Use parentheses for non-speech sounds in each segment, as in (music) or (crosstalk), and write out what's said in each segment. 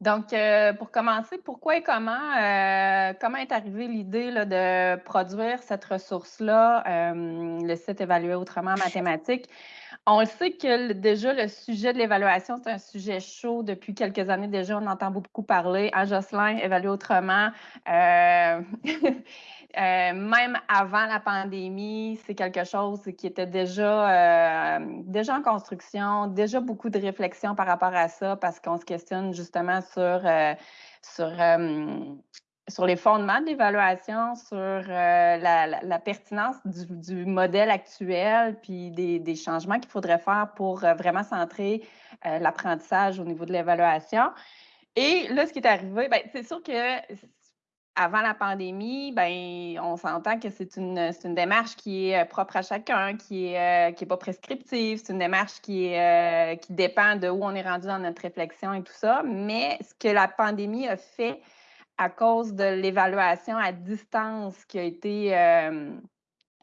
Donc, euh, pour commencer, pourquoi et comment, euh, comment est arrivée l'idée de produire cette ressource-là, euh, le site évalué autrement en mathématiques? On le sait que déjà, le sujet de l'évaluation, c'est un sujet chaud depuis quelques années déjà. On entend beaucoup parler. À Jocelyn, évaluer autrement. (laughs) Euh, même avant la pandémie, c'est quelque chose qui était déjà, euh, déjà en construction, déjà beaucoup de réflexions par rapport à ça, parce qu'on se questionne justement sur, euh, sur, les fondements de l'évaluation, sur la, pertinence du, modèle actuel, puis des, des changements qu'il faudrait faire pour vraiment centrer l'apprentissage au niveau de l'évaluation. Et là, ce qui est arrivé, ben, c'est sûr que avant la pandémie, ben, on s'entend que c'est une, une, démarche qui est euh, propre à chacun, qui n'est euh, qui est pas prescriptive, c'est une démarche qui, est, euh, qui dépend de où on est rendu dans notre réflexion et tout ça. Mais ce que la pandémie a fait à cause de l'évaluation à distance qui a été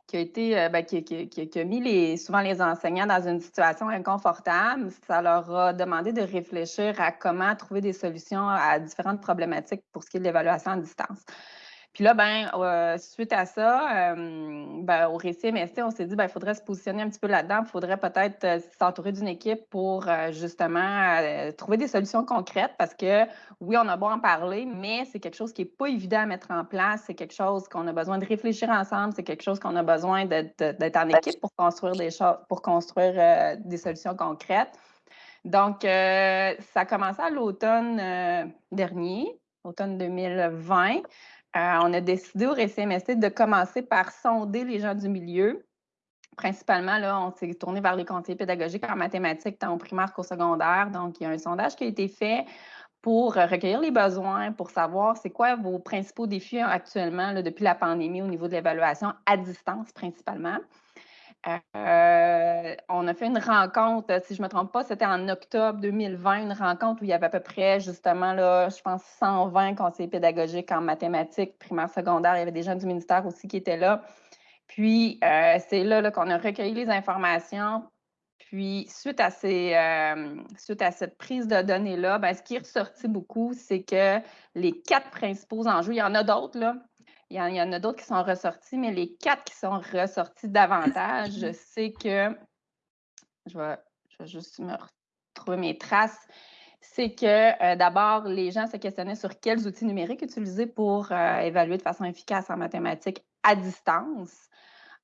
qui a été, euh, ben, qui, a mis les, souvent les enseignants dans une situation inconfortable. Ça leur a demandé de réfléchir à comment trouver des solutions à différentes problématiques pour ce qui est de l'évaluation à distance. Puis là, ben, euh, suite à ça, euh, ben, au récit MST, on s'est dit, ben, il faudrait se positionner un petit peu là-dedans. Il faudrait peut-être euh, s'entourer d'une équipe pour justement trouver des solutions concrètes parce que oui, on a beau en parler, mais c'est quelque chose qui n'est pas évident à mettre en place. C'est quelque chose qu'on a besoin de réfléchir ensemble. C'est quelque chose qu'on a besoin d'être en équipe pour construire des choses, pour construire des solutions concrètes. Donc, ça a commencé à l'automne dernier, automne 2020. Euh, on a décidé au RCMST de commencer par sonder les gens du milieu. Principalement, là, on s'est tourné vers les conseillers pédagogiques en mathématiques, tant au primaire qu'au secondaire. Donc, il y a un sondage qui a été fait pour recueillir les besoins, pour savoir c'est quoi vos principaux défis actuellement depuis la pandémie au niveau de l'évaluation à distance principalement. Euh, on a fait une rencontre, si je ne me trompe pas, c'était en octobre 2020, une rencontre où il y avait à peu près, justement, là, je pense, 120 conseillers pédagogiques en mathématiques, primaire, secondaire. Il y avait des gens du ministère aussi qui étaient là. Puis, euh, c'est là, qu'on a recueilli les informations. Puis, suite à, euh, cette prise de données-là, ben, ce qui est ressorti beaucoup, c'est que les quatre principaux enjeux, il y en a d'autres, là, il y, en, a d'autres qui sont ressortis, mais les quatre qui sont ressortis davantage, c'est (clears throat) que, je vais, juste me retrouver mes traces, c'est que euh, d'abord, les gens se questionnaient sur quels outils numériques utiliser pour euh, évaluer de façon efficace en mathématiques à distance.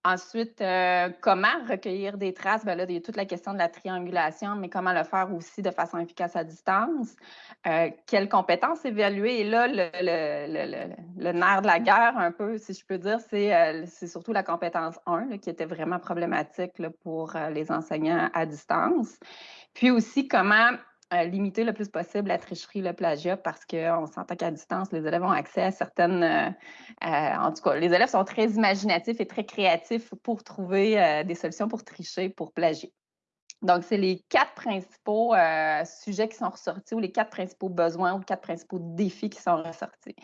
Ensuite, euh, comment recueillir des traces? Bien là, il y a toute la question de la triangulation, mais comment le faire aussi de façon efficace à distance? Euh, quelles compétences évaluer? Et là, le, nerf de la guerre, un peu, si je peux dire, c'est euh, surtout la compétence 1 qui était vraiment problématique pour les enseignants à distance. Puis aussi, comment limiter le plus possible la tricherie, le plagiat, parce qu'on s'entend qu'à distance, les élèves ont accès à certaines... Euh, en tout cas, les élèves sont très imaginatifs et très créatifs pour trouver euh, des solutions pour tricher, pour plagier. Donc, c'est les quatre principaux euh, sujets qui sont ressortis ou les quatre principaux besoins ou les quatre principaux défis qui sont ressortis.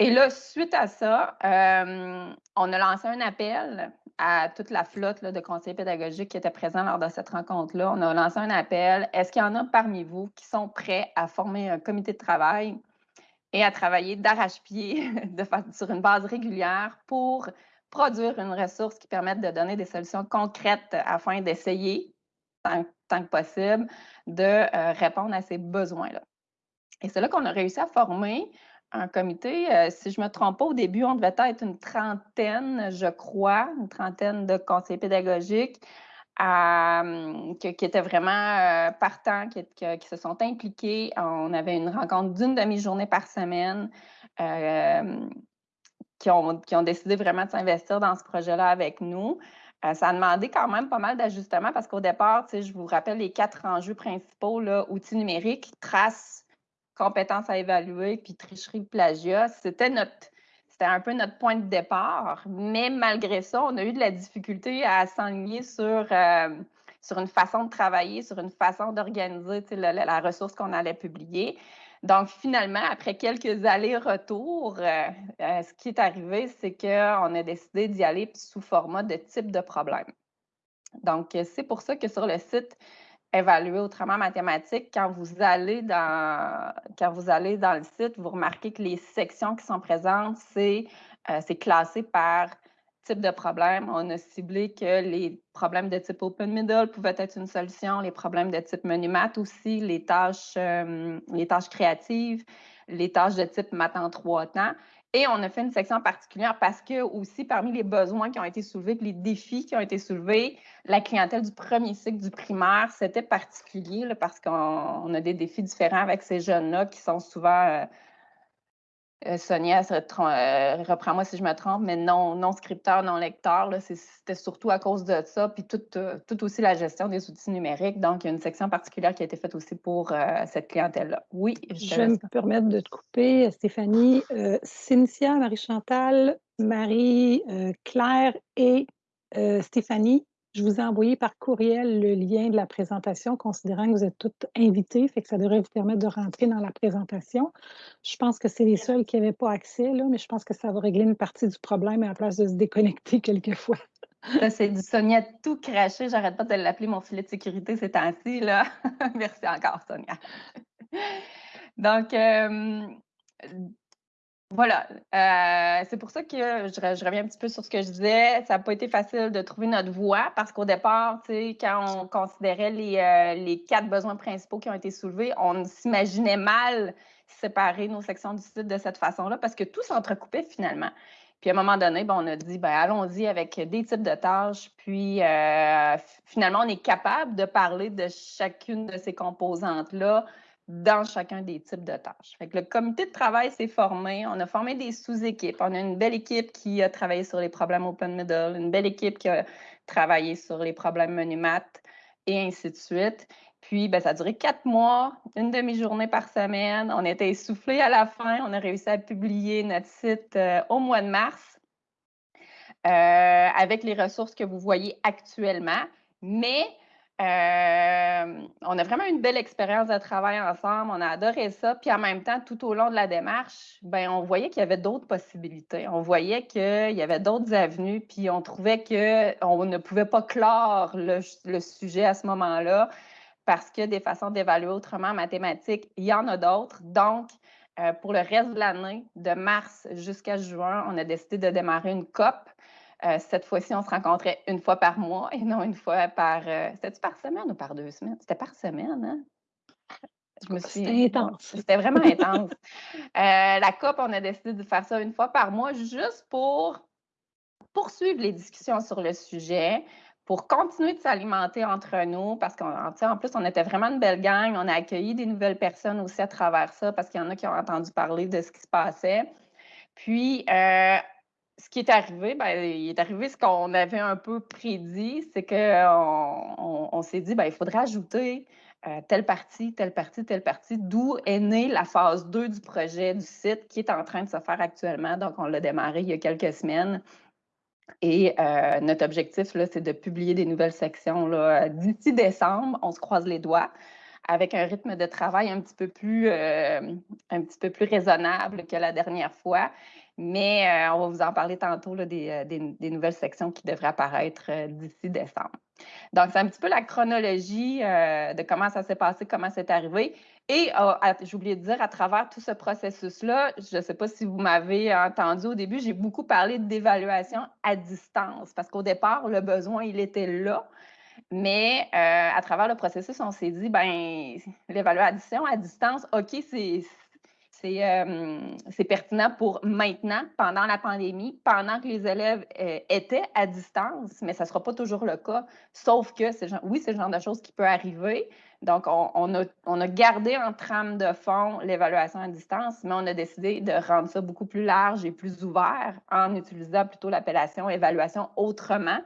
Et là, suite à ça, on a lancé un appel à toute la flotte de conseillers pédagogiques qui étaient présents lors de cette rencontre-là. On a lancé un appel. Est-ce qu'il y en a parmi vous qui sont prêts à former un comité de travail et à travailler d'arrache-pied (laughs) sur une base régulière pour produire une ressource qui permette de donner des solutions concrètes afin d'essayer, tant, que possible, de euh, répondre à ces besoins-là? Et c'est là qu'on a réussi à former un comité. Euh, si je ne me trompe pas, au début, on devait être une trentaine, je crois, une trentaine de conseillers pédagogiques euh, qui, étaient vraiment euh, partants, qui, se sont impliqués. On avait une rencontre d'une demi-journée par semaine. Qui ont, qui, ont, décidé vraiment de s'investir dans ce projet-là avec nous. ça a demandé quand même pas mal d'ajustements parce qu'au départ, je vous rappelle les quatre enjeux principaux, outils numériques, traces, compétences à évaluer, puis tricherie, plagiat, c'était notre c'était un peu notre point de départ. Mais malgré ça, on a eu de la difficulté à s'enligner sur, euh, sur une façon de travailler, sur une façon d'organiser la, ressource qu'on allait publier. Donc, finalement, après quelques allers-retours, euh, euh, ce qui est arrivé, c'est qu'on a décidé d'y aller sous format de type de problème. Donc, c'est pour ça que sur le site évaluer autrement mathématiques, quand vous allez dans quand vous allez dans le site, vous remarquez que les sections qui sont présentes, c'est euh, classé par type de problème. On a ciblé que les problèmes de type open middle pouvaient être une solution, les problèmes de type menu math aussi, les tâches, euh, les tâches créatives, les tâches de type math en trois temps. Et on a fait une section particulière parce que aussi parmi les besoins qui ont été soulevés, les défis qui ont été soulevés, la clientèle du premier cycle du primaire, c'était particulier parce qu'on a des défis différents avec ces jeunes-là qui sont souvent euh, Sonia, euh, reprends-moi si je me trompe, mais non, non scripteur, non lecteur, c'était surtout à cause de ça, puis tout, euh, tout, aussi la gestion des outils numériques. Donc, il y a une section particulière qui a été faite aussi pour cette clientèle-là. Oui, je, vais me permettre de te couper, Stéphanie. Cynthia, Marie-Chantal, Marie-Claire et Stéphanie je vous ai envoyé par courriel le lien de la présentation, considérant que vous êtes toutes invitées, fait que ça devrait vous permettre de rentrer dans la présentation. Je pense que c'est les seuls qui n'avaient pas accès, là, mais je pense que ça va régler une partie du problème à la place de se déconnecter (laughs) quelquefois. c'est du Sonia tout craché. J'arrête pas de l'appeler mon filet de sécurité ces temps-ci. (laughs) Merci encore, Sonia. Donc, euh, voilà, euh, c'est pour ça que je, reviens un petit peu sur ce que je disais. Ça n'a pas été facile de trouver notre voie parce qu'au départ, quand on considérait euh, les, quatre besoins principaux qui ont été soulevés, on s'imaginait mal séparer nos sections du site de cette façon-là parce que tout s'entrecoupait finalement. Puis à un moment donné, ben, on a dit, ben, allons-y avec des types de tâches. Puis euh, finalement, on est capable de parler de chacune de ces composantes-là dans chacun des types de tâches. le comité de travail s'est formé, on a formé des sous-équipes. On a une belle équipe qui a travaillé sur les problèmes open middle, une belle équipe qui a travaillé sur les problèmes menu et ainsi de suite. Puis, ben, ça a duré quatre mois, une demi-journée par semaine. On était essoufflés à la fin. On a réussi à publier notre site euh, au mois de mars euh, avec les ressources que vous voyez actuellement. Mais euh, on a vraiment une belle expérience de travail ensemble. On a adoré ça. Puis en même temps, tout au long de la démarche, ben, on voyait qu'il y avait d'autres possibilités. On voyait qu'il y avait d'autres avenues. Puis on trouvait qu'on ne pouvait pas clore le, sujet à ce moment-là parce que des façons d'évaluer autrement en mathématiques, il y en a d'autres. Donc, euh, pour le reste de l'année, de mars jusqu'à juin, on a décidé de démarrer une COP euh, cette fois-ci, on se rencontrait une fois par mois et non une fois par. Euh, c'était-tu par semaine ou par deux semaines? C'était par semaine, hein? Suis. C'était intense. (laughs) C'était vraiment (laughs) intense. Euh, la COP, on a décidé de faire ça une fois par mois juste pour poursuivre les discussions sur le sujet, pour continuer de s'alimenter entre nous, parce qu'en plus, on était vraiment une belle gang. On a accueilli des nouvelles personnes aussi à travers ça, parce qu'il y en a qui ont entendu parler de ce qui se passait. Puis, ce qui est arrivé, ben, il est arrivé ce qu'on avait un peu prédit, c'est qu'on on, s'est dit, ben, il faudrait ajouter euh, telle partie, telle partie, telle partie, d'où est née la phase 2 du projet du site qui est en train de se faire actuellement. Donc, on l'a démarré il y a quelques semaines. Et euh, notre objectif, c'est de publier des nouvelles sections d'ici décembre. On se croise les doigts avec un rythme de travail un petit peu plus, euh, un petit peu plus raisonnable que la dernière fois. Mais euh, on va vous en parler tantôt euh, des, nouvelles sections qui devraient apparaître d'ici décembre. Donc, c'est un petit peu la chronologie de comment ça s'est passé, comment c'est arrivé. Et j'ai oublié de dire, à travers tout ce processus-là, je ne sais pas si vous m'avez entendu au début, j'ai beaucoup parlé d'évaluation à distance parce qu'au départ, le besoin, il était là. Mais euh, à travers le processus, on s'est dit, ben, l'évaluation à distance, OK, c'est. Euh, c'est pertinent pour maintenant, pendant la pandémie, pendant que les élèves euh, étaient à distance, mais ça ne sera pas toujours le cas, sauf que, oui, c'est le genre de choses qui peut arriver. Donc, on, a, on a gardé en trame de fond l'évaluation à distance, mais on a décidé de rendre ça beaucoup plus large et plus ouvert en utilisant plutôt l'appellation évaluation autrement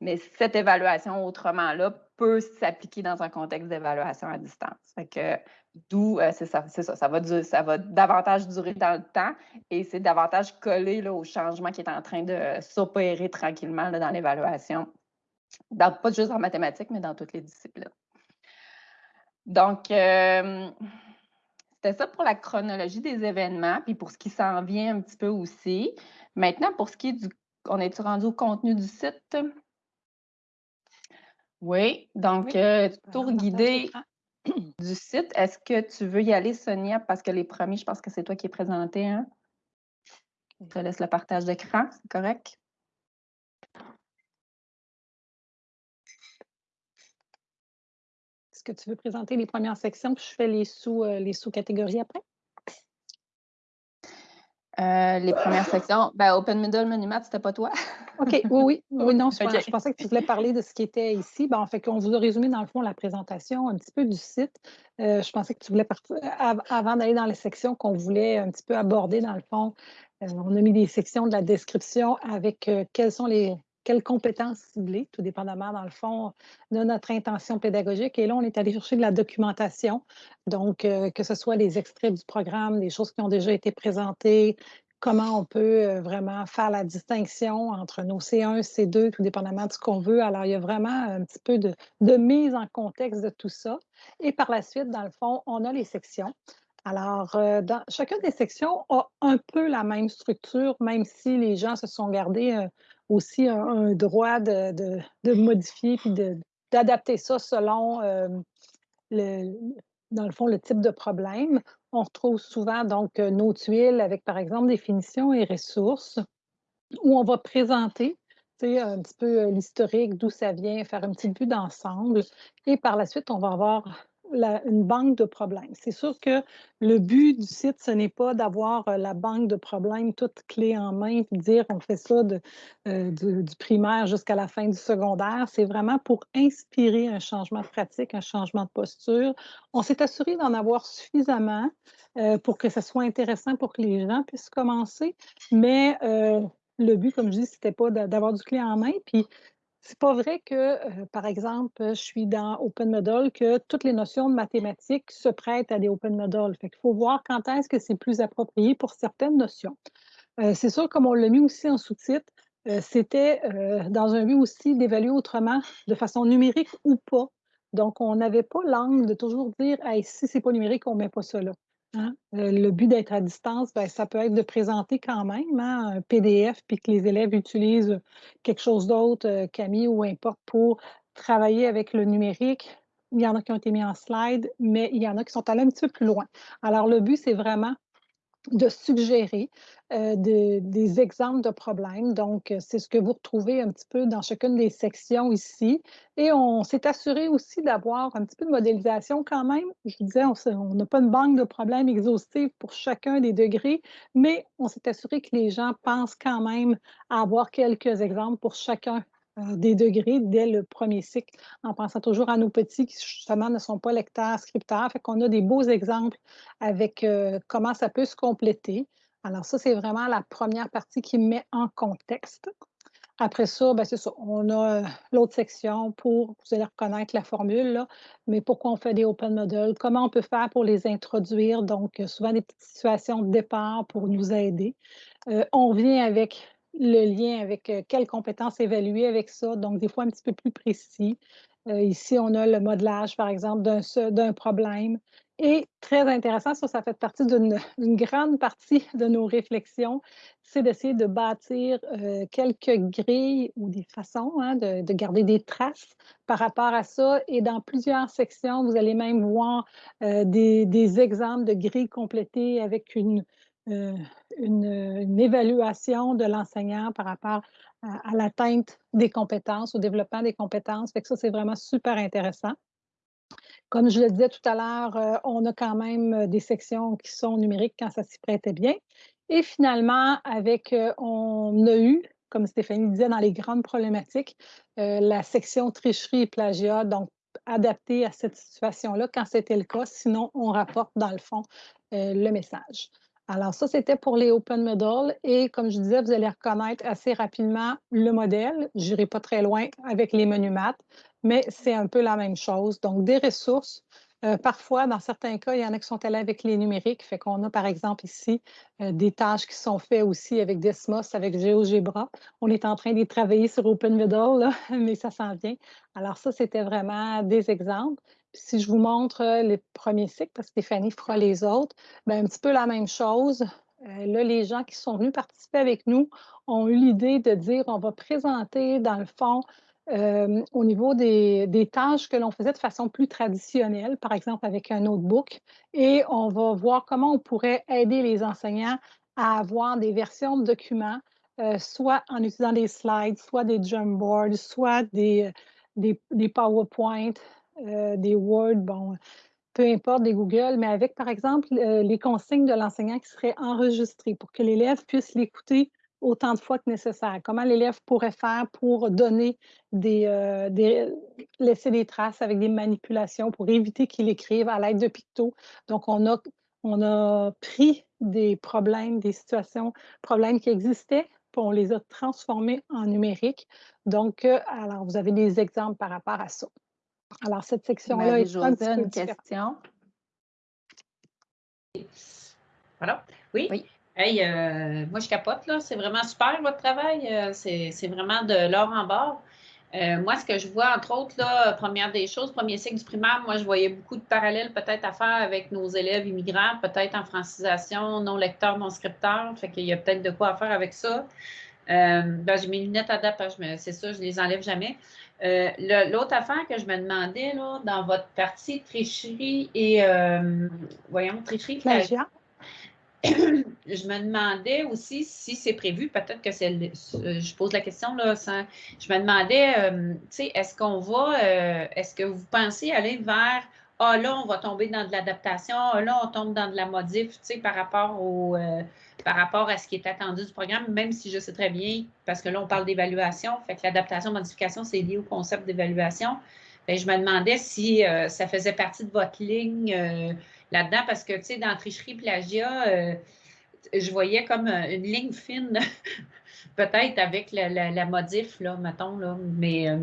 mais cette évaluation autrement-là peut s'appliquer dans un contexte d'évaluation à distance. que d'où, euh, c'est ça, ça, va, ça va davantage durer dans le temps et c'est davantage collé là, au changement qui est en train de s'opérer tranquillement dans l'évaluation, pas juste en mathématiques, mais dans toutes les disciplines. Donc, euh, c'était ça pour la chronologie des événements, puis pour ce qui s'en vient un petit peu aussi. Maintenant, pour ce qui est du... On est rendu au contenu du site? Oui, donc, Oui, euh, tour guidé. (clears throat) du site. Est-ce que tu veux y aller, Sonia? Parce que les premiers, je pense que c'est toi qui es présenté, hein? Je te laisse le partage d'écran, c'est correct? Est-ce que tu veux présenter les premières sections, puis je fais les euh, les sous-catégories après? Euh, les premières sections, ben, Open Middle Monument, c'était pas toi? (laughs) OK, oui, oui. (laughs) Oui, non, je, pensais que tu voulais parler de ce qui était ici. Ben, en fait, on vous a résumé, dans le fond, la présentation un petit peu du site. Euh, je pensais que tu voulais partir, avant d'aller dans les sections qu'on voulait un petit peu aborder, dans le fond, euh, on a mis des sections de la description avec quelles sont les quelles compétences ciblées, tout dépendamment, dans le fond, de notre intention pédagogique. Et là, on est allé chercher de la documentation, donc euh, que ce soit les extraits du programme, des choses qui ont déjà été présentées, comment on peut euh, vraiment faire la distinction entre nos C1, C2, tout dépendamment de ce qu'on veut. Alors, il y a vraiment un petit peu de, de mise en contexte de tout ça. Et par la suite, dans le fond, on a les sections. Alors, euh, chacune des sections a un peu la même structure, même si les gens se sont gardés aussi un, droit de, de- modifier puis d'adapter ça selon euh, le, dans le fond, le type de problème. On retrouve souvent donc euh, nos tuiles avec, par exemple, définition et ressources, où on va présenter un petit peu euh, l'historique, d'où ça vient, faire une petite vue d'ensemble. Et par la suite, on va avoir une banque de problèmes. C'est sûr que le but du site, ce n'est pas d'avoir euh, la banque de problèmes toute clé en main, puis dire on fait ça euh, du, primaire jusqu'à la fin du secondaire. C'est vraiment pour inspirer un changement de pratique, un changement de posture. On s'est assuré d'en avoir suffisamment euh, pour que ce soit intéressant pour que les gens puissent commencer, mais le but, comme je dis, c'était pas d'a- d'avoir du clé en main. Puis c'est pas vrai que, euh, par exemple, je suis dans Open Model, que toutes les notions de mathématiques se prêtent à des Open Model. Fait qu'il faut voir quand est-ce que c'est plus approprié pour certaines notions. Euh, c'est sûr, comme on l'a mis aussi en sous-titre, euh, c'était dans un but aussi d'évaluer autrement, de façon numérique ou pas. Donc, on n'avait pas l'angle de toujours dire hey, si c'est pas numérique, on ne met pas ça là. Hein? Euh, le but d'être à distance, ben, ça peut être de présenter quand même hein, un PDF, puis que les élèves utilisent quelque chose d'autre, euh, Camille ou importe, pour travailler avec le numérique. Il y en a qui ont été mis en slide, mais il y en a qui sont allés un petit peu plus loin. Alors, le but, c'est vraiment de suggérer euh, de- des exemples de problèmes. Donc, euh, c'est ce que vous retrouvez un petit peu dans chacune des sections ici. Et on s'est assuré aussi d'avoir un petit peu de modélisation quand même. Je vous disais, on n'a pas une banque de problèmes exhaustive pour chacun des degrés, mais on s'est assuré que les gens pensent quand même à avoir quelques exemples pour chacun des degrés dès le premier cycle, en pensant toujours à nos petits qui justement ne sont pas lecteurs, scripteurs. Fait qu'on a des beaux exemples avec euh, comment ça peut se compléter. Alors ça, c'est vraiment la première partie qui met en contexte. Après ça, ben, c'est ça. On a euh, l'autre section pour, vous allez reconnaître la formule, là, mais pourquoi on fait des open models, comment on peut faire pour les introduire, donc euh, souvent des petites situations de départ pour nous aider. Euh, on vient avec le lien avec euh, quelles compétences évaluer avec ça, donc des fois un petit peu plus précis. Euh, ici, on a le modelage, par exemple, d'un problème. Et très intéressant, ça, ça fait partie d'une (laughs) grande partie de nos réflexions, c'est d'essayer de bâtir euh, quelques grilles ou des façons hein, de, de garder des traces par rapport à ça. Et dans plusieurs sections, vous allez même voir des, des exemples de grilles complétées avec une, une, évaluation de l'enseignant par rapport à, l'atteinte des compétences, au développement des compétences. Fait que ça, c'est vraiment super intéressant. Comme je le disais tout à l'heure, euh, on a quand même euh, des sections qui sont numériques quand ça s'y prêtait bien. Et finalement, avec, euh, on a eu, comme Stéphanie disait, dans les grandes problématiques, la section tricherie et plagiat, donc adaptée à cette situation-là quand c'était le cas. Sinon, on rapporte dans le fond le message. Alors ça, c'était pour les Open Model. Et comme je disais, vous allez reconnaître assez rapidement le modèle. Je n'irai pas très loin avec les menus maths, mais c'est un peu la même chose. Donc, des ressources. Euh, parfois, dans certains cas, il y en a qui sont allés avec les numériques. Fait qu'on a, par exemple, ici, euh, des tâches qui sont faites aussi avec Desmos, avec GeoGebra. On est en train de travailler sur Open Middle, (laughs) mais ça s'en vient. Alors ça, c'était vraiment des exemples. Si je vous montre euh, les premiers cycles, parce que Stéphanie fera les autres, bien, un petit peu la même chose. Euh, là, les gens qui sont venus participer avec nous ont eu l'idée de dire on va présenter, dans le fond, euh, au niveau des, des tâches que l'on faisait de façon plus traditionnelle, par exemple avec un notebook, et on va voir comment on pourrait aider les enseignants à avoir des versions de documents, soit en utilisant des slides, soit des Jamboards, soit des, des, des euh, des Word, bon, peu importe, des Google, mais avec, par exemple, les consignes de l'enseignant qui seraient enregistrées pour que l'élève puisse l'écouter autant de fois que nécessaire. Comment l'élève pourrait faire pour donner des, euh, des, laisser des traces avec des manipulations pour éviter qu'il écrive à l'aide de pictos? Donc, on a, on a pris des problèmes, des situations, problèmes qui existaient, puis on les a transformés en numérique. Donc, euh, alors, vous avez des exemples par rapport à ça. Alors, cette section-là est un petit peu une question. Voilà. Oui? oui. Hey, euh, moi, je capote, là. C'est vraiment super, votre travail. Euh, c'est vraiment de l'or en bord. Euh, moi, ce que je vois, entre autres, là, première des choses, premier cycle du primaire, moi, je voyais beaucoup de parallèles peut-être à faire avec nos élèves immigrants, peut-être en francisation, non lecteur, non scripteur. Fait qu'il y a peut-être de quoi faire avec ça. ben, j'ai mes lunettes à c'est ça, je les enlève jamais. Euh, l'autre affaire que je me demandais, là, dans votre partie tricherie et, euh, voyons, tricherie, plagiat. (coughs) je me demandais aussi si c'est prévu, peut-être que c'est, je pose la question, là, je me demandais, euh, tu sais, est-ce qu'on va, est-ce que vous pensez aller vers ah là, on va tomber dans de l'adaptation, ah là, on tombe dans de la modif, tu sais, par rapport au euh, par rapport à ce qui est attendu du programme, même si je sais très bien, parce que là, on parle d'évaluation, fait que l'adaptation, modification, c'est lié au concept d'évaluation. je me demandais si euh, ça faisait partie de votre ligne euh, là-dedans, parce que, tu sais, dans tricherie, plagiat, je voyais comme une ligne fine, (laughs) peut-être avec la, modif, là, mettons, là, mais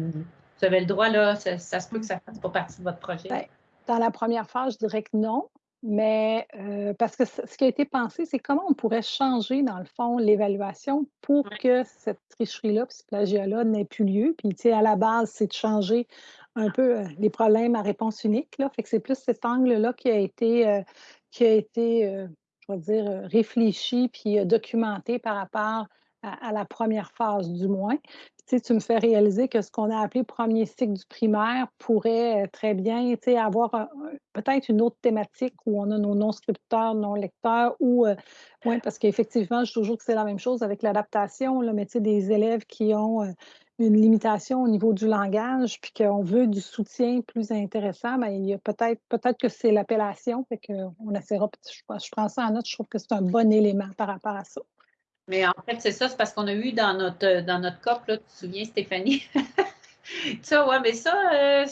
vous avez le droit, là, ça, se peut que ça fasse pas partie de votre projet. Ben, dans la première phase, je dirais que non, mais euh, parce que ce qui a été pensé, c'est comment on pourrait changer, dans le fond, l'évaluation pour que cette tricherie-là, ce plagiat-là n'ait plus lieu. Puis, tu sais, à la base, c'est de changer un peu euh, les problèmes à réponse unique. Là. Fait que c'est plus cet angle-là qui a été, euh, qui a été je vais dire, réfléchi puis documenté par rapport à, la première phase, du moins tu me fais réaliser que ce qu'on a appelé premier cycle du primaire pourrait euh, très bien avoir peut-être une autre thématique où on a nos non-scripteurs, non-lecteurs, ou, euh, oui, parce qu'effectivement, je toujours que c'est la même chose avec l'adaptation, mais des élèves qui ont euh, une limitation au niveau du langage, puis qu'on veut du soutien plus intéressant, bien, il y a peut-être peut-être que c'est l'appellation, fait qu'on essaiera, je, je prends ça en note, je trouve que c'est un bon élément par rapport à ça. Mais en fait, c'est ça, c'est parce qu'on a eu dans notre, dans notre COP, là, tu te souviens, Stéphanie? (laughs) ça, ouais, mais ça, euh,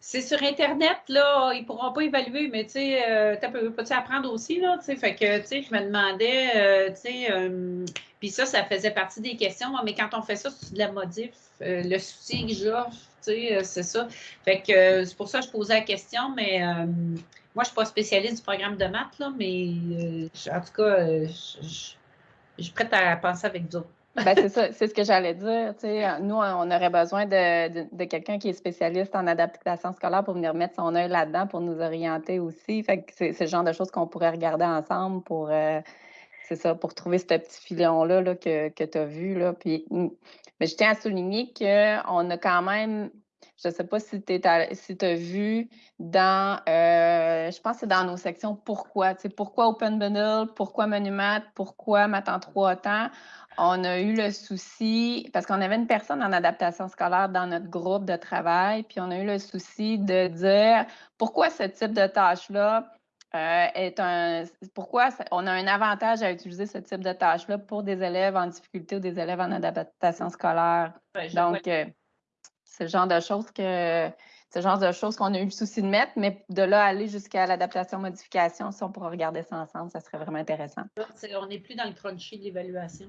c'est sur Internet, là, ils ne pourront pas évaluer, mais tu sais, euh, peux-tu apprendre aussi, là, tu sais, fait que, tu sais, je me demandais, euh, tu sais, puis ça, ça faisait partie des questions, mais quand on fait ça, c'est de la modif, le soutien que j'offre, tu sais, c'est ça. Fait que c'est pour ça que je posais la question, mais moi, je ne suis pas spécialiste du programme de maths, là, mais en tout cas, je je suis prête à penser avec vous (laughs) ben, c'est ça, c'est ce que j'allais dire. nous, on aurait besoin de, quelqu'un qui est spécialiste en adaptation scolaire pour venir mettre son œil là-dedans pour nous orienter aussi. Fait que c'est, le genre de choses qu'on pourrait regarder ensemble pour, euh, ça, pour trouver ce petit filon-là là, que, que tu as vu. Là. Puis, mais je tiens à souligner qu'on a quand même je ne sais pas si tu si as vu dans, euh, je pense que c'est dans nos sections pourquoi. Tu sais, pourquoi Open Bundle, pourquoi Monumat, pourquoi en trois temps. On a eu le souci, parce qu'on avait une personne en adaptation scolaire dans notre groupe de travail, puis on a eu le souci de dire pourquoi ce type de tâche-là euh, est un. Pourquoi on a un avantage à utiliser ce type de tâche-là pour des élèves en difficulté ou des élèves en adaptation scolaire. Donc, c'est le genre de choses que c'est genre de choses qu'on a eu le souci de mettre, mais de là aller jusqu'à l'adaptation-modification, si on pourrait regarder ça ensemble, ça serait vraiment intéressant. on n'est plus dans le crunchy de l'évaluation.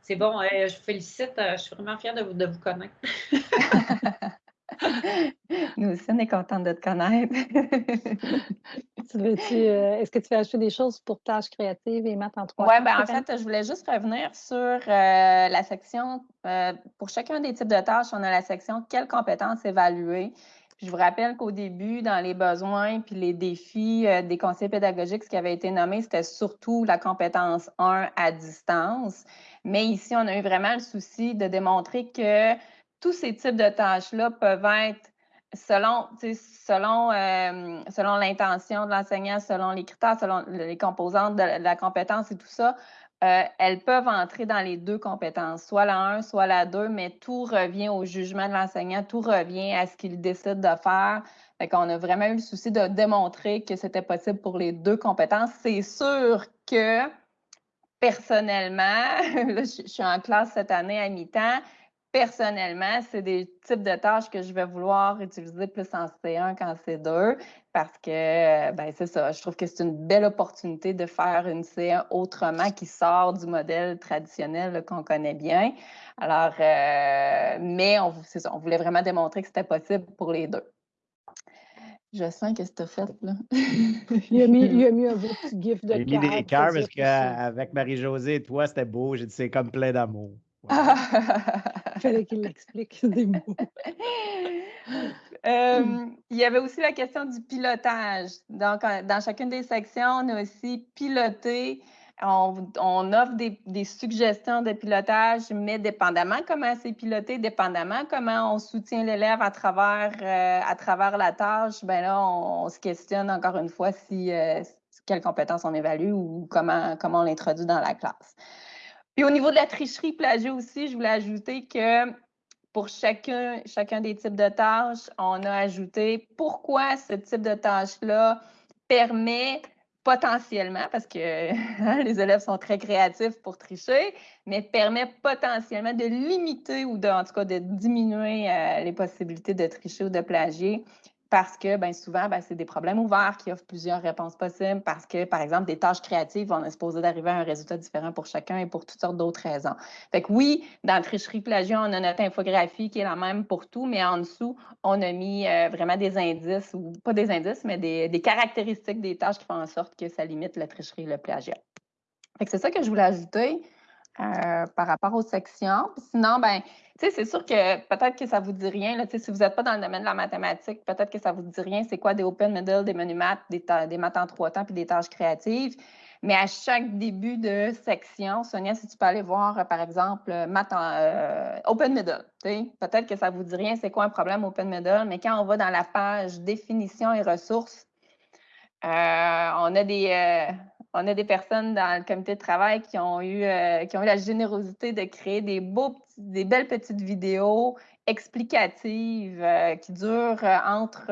C'est bon, je vous félicite. Euh, je suis vraiment fière de vous, de vous connaître. (laughs) (laughs) Nous aussi, on est contente de te connaître. (laughs) Euh, est-ce que tu veux ajouter des choses pour tâches créatives et maths en trois? Oui, ben, en fait, je voulais juste revenir sur euh, la section, euh, pour chacun des types de tâches, on a la section quelles compétences évaluer. je vous rappelle qu'au début, dans les besoins puis les défis euh, des conseils pédagogiques, ce qui avait été nommé, c'était surtout la compétence 1 à distance. Mais ici, on a eu vraiment le souci de démontrer que tous ces types de tâches-là peuvent être selon, selon, euh, selon l'intention de l'enseignant, selon les critères, selon les composantes de la compétence et tout ça, euh, elles peuvent entrer dans les deux compétences, soit la 1, soit la 2, mais tout revient au jugement de l'enseignant, tout revient à ce qu'il décide de faire. Fait qu'on a vraiment eu le souci de démontrer que c'était possible pour les deux compétences. C'est sûr que personnellement, (laughs) je suis en classe cette année à mi-temps, personnellement, c'est des types de tâches que je vais vouloir utiliser plus en C1 qu'en C2 parce que, ben, c'est ça, je trouve que c'est une belle opportunité de faire une C1 autrement qui sort du modèle traditionnel qu'on connaît bien. Alors, euh, mais on, ça, on voulait vraiment démontrer que c'était possible pour les deux. Je sens que c'est fait, là. (laughs) il, a mis, il a mis un beau petit gif de Il a mis des cœurs parce qu'avec Marie-Josée et toi, c'était beau. J'ai dit, c'est comme plein d'amour. Il (laughs) (laughs) fallait qu'il l'explique des mots. (laughs) Euh, il y avait aussi la question du pilotage. Donc, dans chacune des sections, on a aussi piloté. On, offre des, suggestions de pilotage, mais dépendamment comment c'est piloté, dépendamment comment on soutient l'élève à travers, euh, à travers la tâche, ben là, on, se questionne encore une fois si, euh, quelles compétences on évalue ou comment, comment on l'introduit dans la classe. Puis au niveau de la tricherie plagiat aussi, je voulais ajouter que pour chacun, chacun des types de tâches, on a ajouté pourquoi ce type de tâche-là permet potentiellement, parce que (laughs) hein, les élèves sont très créatifs pour tricher, mais permet potentiellement de limiter ou de, en tout cas de diminuer euh, les possibilités de tricher ou de plagier parce que bien souvent, ben, c'est des problèmes ouverts qui offrent plusieurs réponses possibles, parce que, par exemple, des tâches créatives, on est supposé d'arriver à un résultat différent pour chacun et pour toutes sortes d'autres raisons. Fait que oui, dans tricherie plagiat, on a notre infographie qui est la même pour tout, mais en dessous, on a mis euh, vraiment des indices, ou pas des indices, mais des, des, caractéristiques des tâches qui font en sorte que ça limite la tricherie et le plagiat. Fait que c'est ça que je voulais ajouter. Euh, par rapport aux sections. sinon, ben, c'est sûr que peut-être que ça ne vous dit rien. Là, si vous n'êtes pas dans le domaine de la mathématique, peut-être que ça ne vous dit rien. C'est quoi des open middle, des menus maths, des, maths en trois temps puis des tâches créatives. Mais à chaque début de section, Sonia, si tu peux aller voir, euh, par exemple, maths en, euh, open middle. Peut-être que ça ne vous dit rien, c'est quoi un problème open middle, mais quand on va dans la page définition et ressources, on a des on a des personnes dans le comité de travail qui ont eu, euh, qui ont eu la générosité de créer des, beaux, des belles petites vidéos explicatives euh, qui durent euh, entre.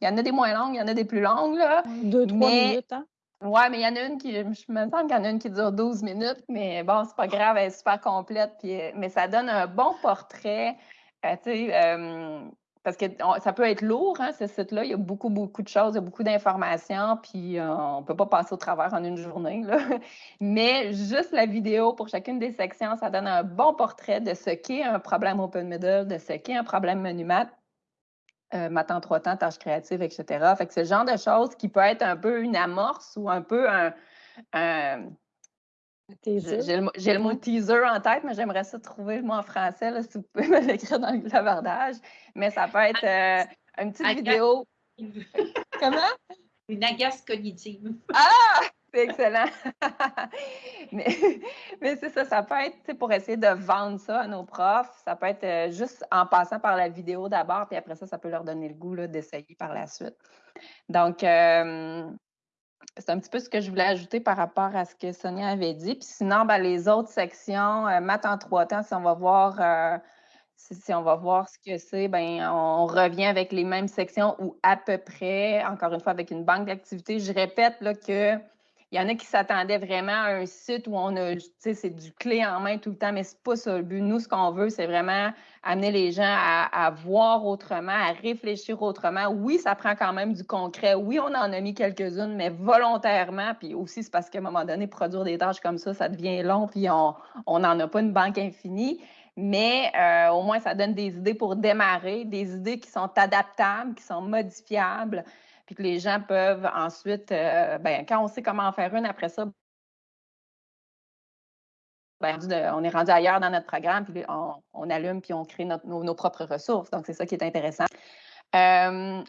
il y en a des moins longues, il y en a des plus longues. Là, Deux, trois minutes. Hein? Oui, mais il y en a une qui, je me semble qu'il y en a une qui dure 12 minutes, mais bon, c'est pas grave, elle est super complète. Puis, mais ça donne un bon portrait. tu sais, parce que ça peut être lourd, hein, ce site-là. Il y a beaucoup, beaucoup de choses, il y a beaucoup d'informations, puis euh, on ne peut pas passer au travers en une journée. Là. (laughs) Mais juste la vidéo pour chacune des sections, ça donne un bon portrait de ce qu'est un problème open middle, de ce qu'est un problème menu math, euh, math en trois temps, tâches créatives, etc. Fait que le genre de choses qui peut être un peu une amorce ou un peu un j'ai le, mot teaser en tête, mais j'aimerais ça trouver le mot en français, là, si vous (laughs) pouvez me l'écrire dans le clavardage. Mais ça peut être euh, une petite vidéo. (laughs) Comment? Une agace cognitive. Ah! C'est excellent. (laughs) mais, mais c'est ça, ça peut être pour essayer de vendre ça à nos profs. Ça peut être euh, juste en passant par la vidéo d'abord, puis après ça, ça peut leur donner le goût d'essayer par la suite. Donc, euh, c'est un petit peu ce que je voulais ajouter par rapport à ce que Sonia avait dit. Puis sinon, ben, les autres sections, euh, maths en trois temps, si on va voir, euh, si, on va voir ce que c'est, ben, on revient avec les mêmes sections ou à peu près, encore une fois, avec une banque d'activités. Je répète là, que il y en a qui s'attendaient vraiment à un site où on a, tu sais, c'est du clé en main tout le temps, mais c'est pas ça le but. Nous, ce qu'on veut, c'est vraiment amener les gens à, voir autrement, à réfléchir autrement. Oui, ça prend quand même du concret. Oui, on en a mis quelques-unes, mais volontairement. Puis aussi, c'est parce qu'à un moment donné, produire des tâches comme ça, ça devient long, puis on n'en a pas une banque infinie. Mais euh, au moins, ça donne des idées pour démarrer, des idées qui sont adaptables, qui sont modifiables puis que les gens peuvent ensuite, euh, ben, quand on sait comment en faire une après ça, ben, on est rendu ailleurs dans notre programme, puis on, allume, puis on crée nos, propres ressources. Donc, c'est ça qui est intéressant.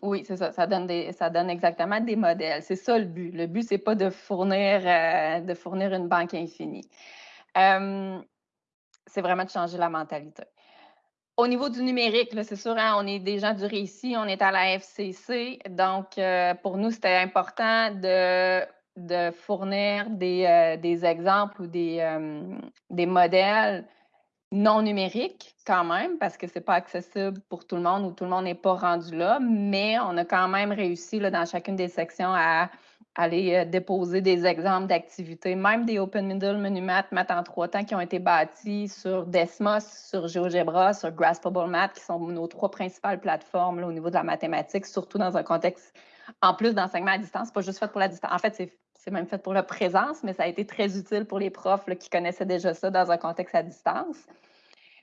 Oui, c'est ça. Ça donne, des, ça donne exactement des modèles. C'est ça le but. Le but, c'est pas de fournir, euh, de fournir une banque infinie. C'est vraiment de changer la mentalité. Au niveau du numérique, c'est sûr, hein, on est des gens du récit, on est à la FCC. Donc, pour nous, c'était important de, fournir des, des, exemples ou des, des modèles non numérique quand même, parce que ce n'est pas accessible pour tout le monde ou tout le monde n'est pas rendu là, mais on a quand même réussi dans chacune des sections à aller euh, déposer des exemples d'activités, même des Open Middle, Menumat, Math en trois temps qui ont été bâtis sur Desmos, sur GeoGebra, sur Graspable Math, qui sont nos trois principales plateformes au niveau de la mathématique, surtout dans un contexte, en plus d'enseignement à distance, pas juste fait pour la distance. En fait, c'est même fait pour la présence, mais ça a été très utile pour les profs qui connaissaient déjà ça dans un contexte à distance.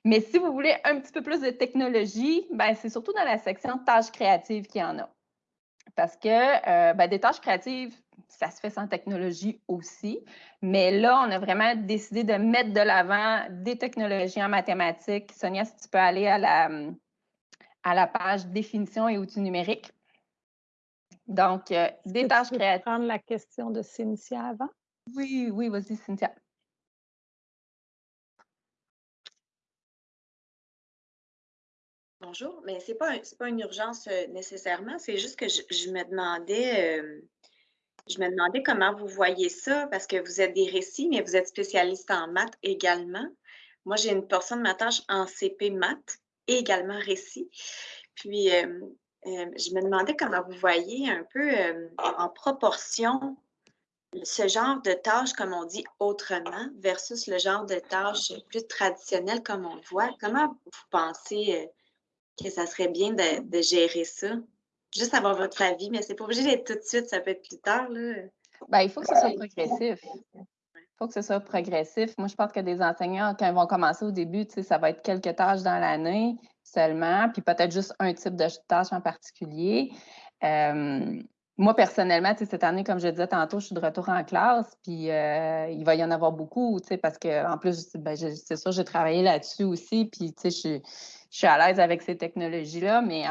Mais si vous voulez un petit peu plus de technologie, ben, c'est surtout dans la section tâches créatives qu'il y en a. Parce que euh, ben, des tâches créatives, ça se fait sans technologie aussi. Mais là, on a vraiment décidé de mettre de l'avant des technologies en mathématiques. Sonia, si tu peux aller à la, à la page définition et outils numériques. Donc, euh, des tâches créatives. prendre la question de Cynthia avant? Oui, oui, vas-y, Cynthia. Bonjour, mais ce n'est pas, pas une urgence euh, nécessairement, c'est juste que je, me demandais, euh, je me demandais comment vous voyez ça, parce que vous êtes des récits, mais vous êtes spécialiste en maths également. Moi, j'ai une portion de ma tâche en CP maths et également récits. Puis, euh, je me demandais comment vous voyez un peu en proportion ce genre de tâches, comme on dit autrement, versus le genre de tâches plus traditionnelles comme on voit. Comment vous pensez que ça serait bien de, gérer ça? Juste avoir votre avis, mais c'est pas obligé d'être tout de suite, ça peut être plus tard. Là. Ben, il faut que ce soit progressif. Il faut que ce soit progressif. Moi, je pense que des enseignants, quand ils vont commencer au début, ça va être quelques tâches dans l'année seulement, puis peut-être juste un type de tâche en particulier. Euh, moi, personnellement, cette année, comme je disais tantôt, je suis de retour en classe, puis euh, il va y en avoir beaucoup, parce qu'en plus, ben, c'est sûr, j'ai travaillé là-dessus aussi, puis je suis je suis à l'aise avec ces technologies-là, mais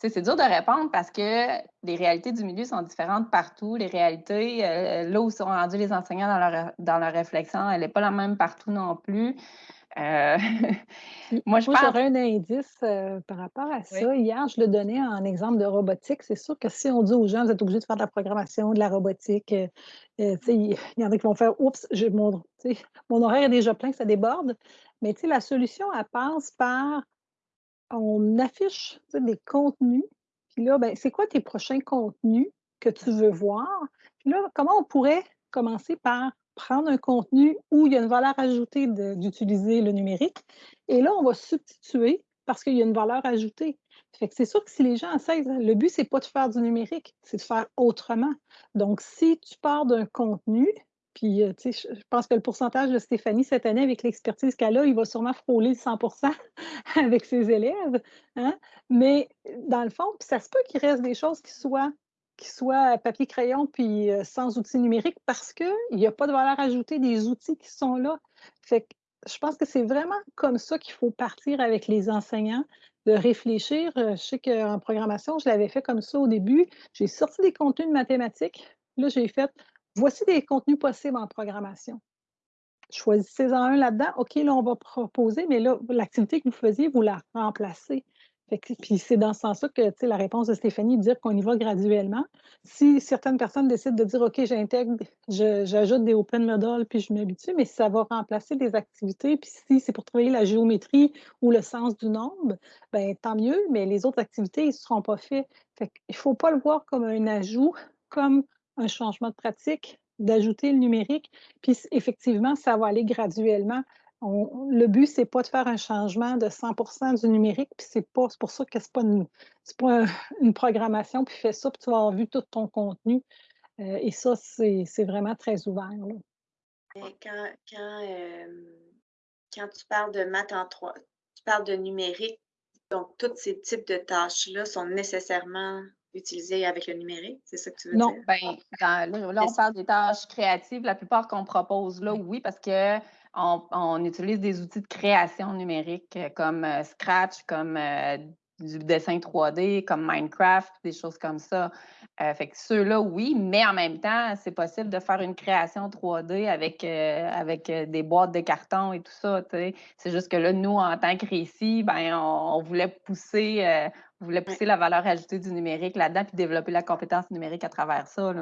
c'est dur de répondre parce que les réalités du milieu sont différentes partout. Les réalités, euh, là où sont rendus les enseignants dans leur, dans leur réflexion, elle n'est pas la même partout non plus. Euh, (laughs) moi, je j'aurais un indice euh, par rapport à ça. Hier, je le donnais en exemple de robotique. C'est sûr que si on dit aux gens, vous êtes obligés de faire de la programmation, de la robotique, (laughs) il y en a qui vont faire Oups, mon, (laughs) mon horaire est déjà plein, ça déborde. Mais la solution, elle passe par on affiche des contenus. Puis là, ben, c'est quoi tes prochains contenus que tu veux voir? Puis là, comment on pourrait commencer par prendre un contenu où il y a une valeur ajoutée d'utiliser le numérique. Et là, on va substituer parce qu'il y a une valeur ajoutée. Fait que c'est sûr que si les gens essaient, le but, c'est pas de faire du numérique, c'est de faire autrement. Donc, si tu pars d'un contenu, puis, euh, tu je pense que le pourcentage de Stéphanie cette année, avec l'expertise qu'elle a, il va sûrement frôler 100% (laughs) avec ses élèves. Hein. Mais dans le fond, ça se peut qu'il reste des choses qui soient, qui soient papier-crayon puis euh, sans outils numériques parce qu'il n'y a pas de valeur ajoutée des outils qui sont là. Fait que je pense que c'est vraiment comme ça qu'il faut partir avec les enseignants, de réfléchir. Euh, je sais qu'en programmation, je l'avais fait comme ça au début. J'ai sorti des contenus de mathématiques. Là, j'ai fait Voici des contenus possibles en programmation. Choisissez-en un là-dedans. OK, là, on va proposer, mais là, l'activité que vous faisiez, vous la remplacez. Puis c'est dans ce sens-là que la réponse de Stéphanie, dire qu'on y va graduellement. Si certaines personnes décident de dire OK, j'intègre, j'ajoute des open models, puis je m'habitue, mais ça va remplacer des activités, puis si c'est pour travailler la géométrie ou le sens du nombre, ben tant mieux, mais les autres activités, ils ne seront pas faits. Fait il ne faut pas le voir comme un ajout, comme un changement de pratique, d'ajouter le numérique. Puis effectivement, ça va aller graduellement. Le but, c'est pas de faire un changement de 100% du numérique, puis c'est pas pour ça que c'est pas une, pas une programmation, puis fais ça, puis tu vas avoir vu tout ton contenu. Euh, et ça, c'est vraiment très ouvert. Quand, quand, euh, quand, tu parles de maths en trois, tu parles de numérique, donc tous ces types de tâches-là sont nécessairement utiliser avec le numérique? C'est ça que tu veux non, dire? Non, ben, là, on parle des tâches créatives. La plupart qu'on propose là, oui, parce que on, utilise des outils de création numérique euh, comme euh, Scratch, comme euh, du dessin 3D comme Minecraft, des choses comme ça. Euh, fait que ceux-là, oui, mais en même temps, c'est possible de faire une création 3D avec, euh, avec des boîtes de carton et tout ça. C'est juste que là, nous, en tant que récit, ben, on, voulait pousser, voulait pousser la valeur ajoutée du numérique là-dedans puis développer la compétence numérique à travers ça.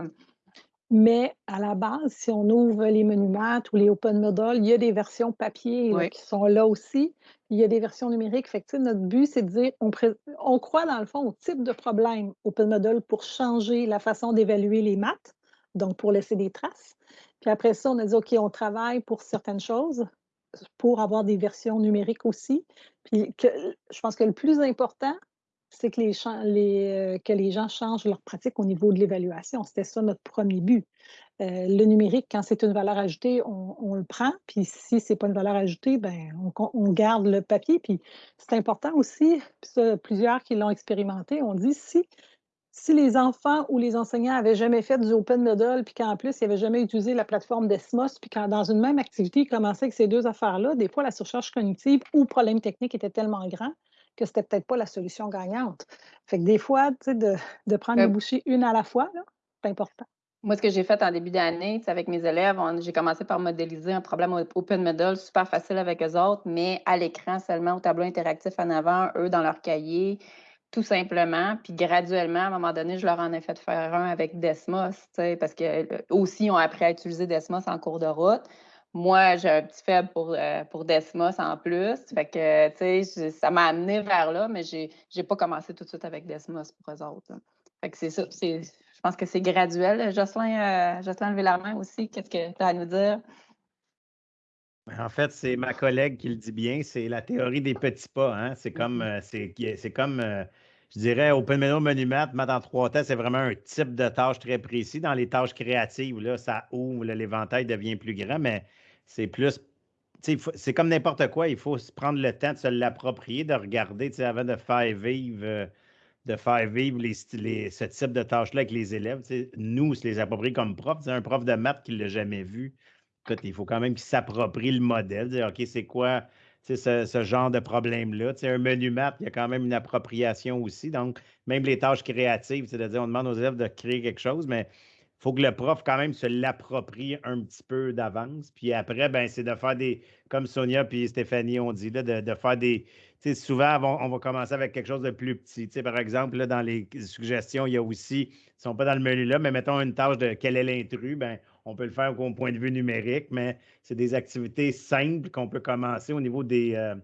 Mais à la base, si on ouvre les monuments ou les open models, il y a des versions papier qui sont là aussi. Il y a des versions numériques. Fait notre but, c'est de dire, on, croit dans le fond au type de problème open model pour changer la façon d'évaluer les maths, donc pour laisser des traces. Puis après ça, on a dit, OK, on travaille pour certaines choses, pour avoir des versions numériques aussi. Puis je pense que le plus important, c'est que les, les, euh, que les gens changent leur pratique au niveau de l'évaluation. C'était ça notre premier but. Euh, le numérique, quand c'est une valeur ajoutée, on, le prend. Puis si ce n'est pas une valeur ajoutée, ben, on, garde le papier. Puis c'est important aussi, plusieurs qui l'ont expérimenté, on dit si, les enfants ou les enseignants n'avaient jamais fait du Open Model, puis qu'en plus, ils n'avaient jamais utilisé la plateforme Desmos, puis quand dans une même activité, ils commençaient avec ces deux affaires-là, des fois, la surcharge cognitive ou problème technique était tellement grand que c'était peut-être pas la solution gagnante. Fait que des fois, tu sais, de, prendre les bouchées une à la fois, c'est important. Moi, ce que j'ai fait en début d'année, avec mes élèves, j'ai commencé par modéliser un problème Open Model super facile avec eux autres, mais à l'écran seulement, au tableau interactif en avant, eux dans leur cahier, tout simplement. Puis graduellement, à un moment donné, je leur en ai fait faire un avec Desmos, parce qu'eux aussi ils ont appris à utiliser Desmos en cours de route. Moi, j'ai un petit faible pour, euh, pour Desmos en plus. Fait que, tu sais, ça m'a amené vers là, mais j'ai n'ai pas commencé tout de suite avec Desmos pour eux autres. Fait que c'est ça. Je pense que c'est graduel. Jocelyn, euh, Jocelyn, levé la main aussi. Qu'est-ce que tu as à nous dire? Ben, en fait, c'est ma collègue qui le dit bien. C'est la théorie des petits pas. Hein? C'est comme, mm-hmm. euh, c'est comme je dirais, Open Menu Monument, mettre en trois temps, c'est vraiment un type de tâche très précis. Dans les tâches créatives, là, ça ouvre, l'éventail devient plus grand, mais c'est plus. C'est comme n'importe quoi, il faut prendre le temps de se l'approprier, de regarder avant de faire vivre, euh, de faire vivre les, ce type de tâches-là avec les élèves. Nous, se les approprier comme prof. Un prof de maths qui ne l'a jamais vu. Il faut quand même qu'il s'approprie le modèle, dire OK, c'est quoi ce, ce, genre de problème-là. Un menu maths, il y a quand même une appropriation aussi. Donc, même les tâches créatives, c'est-à-dire on demande aux élèves de créer quelque chose, mais faut que le prof quand même se l'approprie un petit peu d'avance. Puis après, ben, c'est de faire des, comme Sonia et Stéphanie ont dit, là, de, faire des. Souvent, on va, commencer avec quelque chose de plus petit. par exemple, là, dans les suggestions, il y a aussi, ils ne sont pas dans le menu là, mais mettons une tâche de quel est l'intrus, ben, on peut le faire au point de vue numérique, mais c'est des activités simples qu'on peut commencer au niveau des, euh,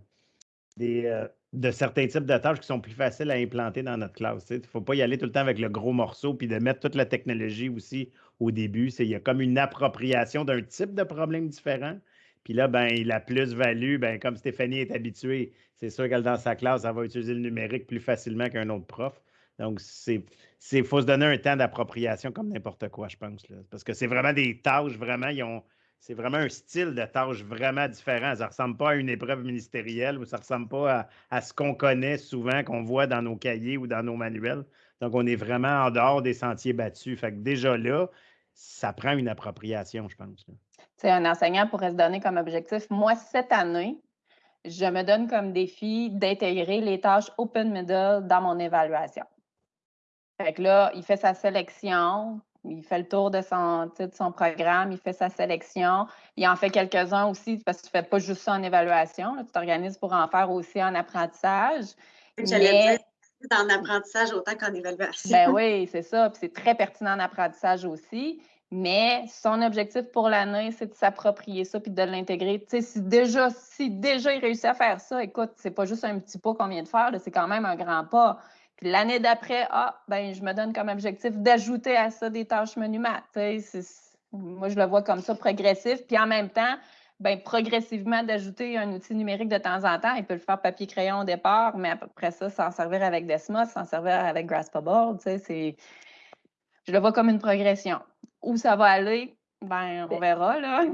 des, euh, de certains types de tâches qui sont plus faciles à implanter dans notre classe. Il ne faut pas y aller tout le temps avec le gros morceau, puis de mettre toute la technologie aussi au début. Il y a comme une appropriation d'un type de problème différent. Puis là, ben, la plus-value, ben, comme Stéphanie est habituée, c'est sûr qu'elle, dans sa classe, elle va utiliser le numérique plus facilement qu'un autre prof. Donc, c'est faut se donner un temps d'appropriation comme n'importe quoi, je pense. Parce que c'est vraiment des tâches, vraiment, ils ont, c'est vraiment un style de tâche vraiment différent. Ça ne ressemble pas à une épreuve ministérielle ou ça ne ressemble pas à, ce qu'on connaît souvent, qu'on voit dans nos cahiers ou dans nos manuels. Donc, on est vraiment en dehors des sentiers battus. Fait que déjà là, ça prend une appropriation, je pense. C'est un enseignant pourrait se donner comme objectif. Moi, cette année, je me donne comme défi d'intégrer les tâches Open Middle dans mon évaluation. Fait que là, il fait sa sélection, il fait le tour de son, son programme, il fait sa sélection. Il en fait quelques-uns aussi, parce que tu ne fais pas juste ça en évaluation. tu t'organises pour en faire aussi en apprentissage. J'allais dire, en apprentissage autant qu'en évaluation. Ben oui, c'est ça. Puis c'est très pertinent en apprentissage aussi. Mais son objectif pour l'année, c'est de s'approprier ça puis de l'intégrer. Tu sais, si déjà, si déjà il réussit à faire ça, écoute, c'est pas juste un petit pas qu'on vient de faire, c'est quand même un grand pas. L'année d'après, ah, ben, je me donne comme objectif d'ajouter à ça des tâches maths. Moi, je le vois comme ça, progressif. Puis en même temps, ben, progressivement d'ajouter un outil numérique de temps en temps. Il peut le faire papier-crayon au départ, mais après ça, s'en servir avec Desmos, s'en servir avec Graspable. Je le vois comme une progression. Où ça va aller, ben, on verra, là.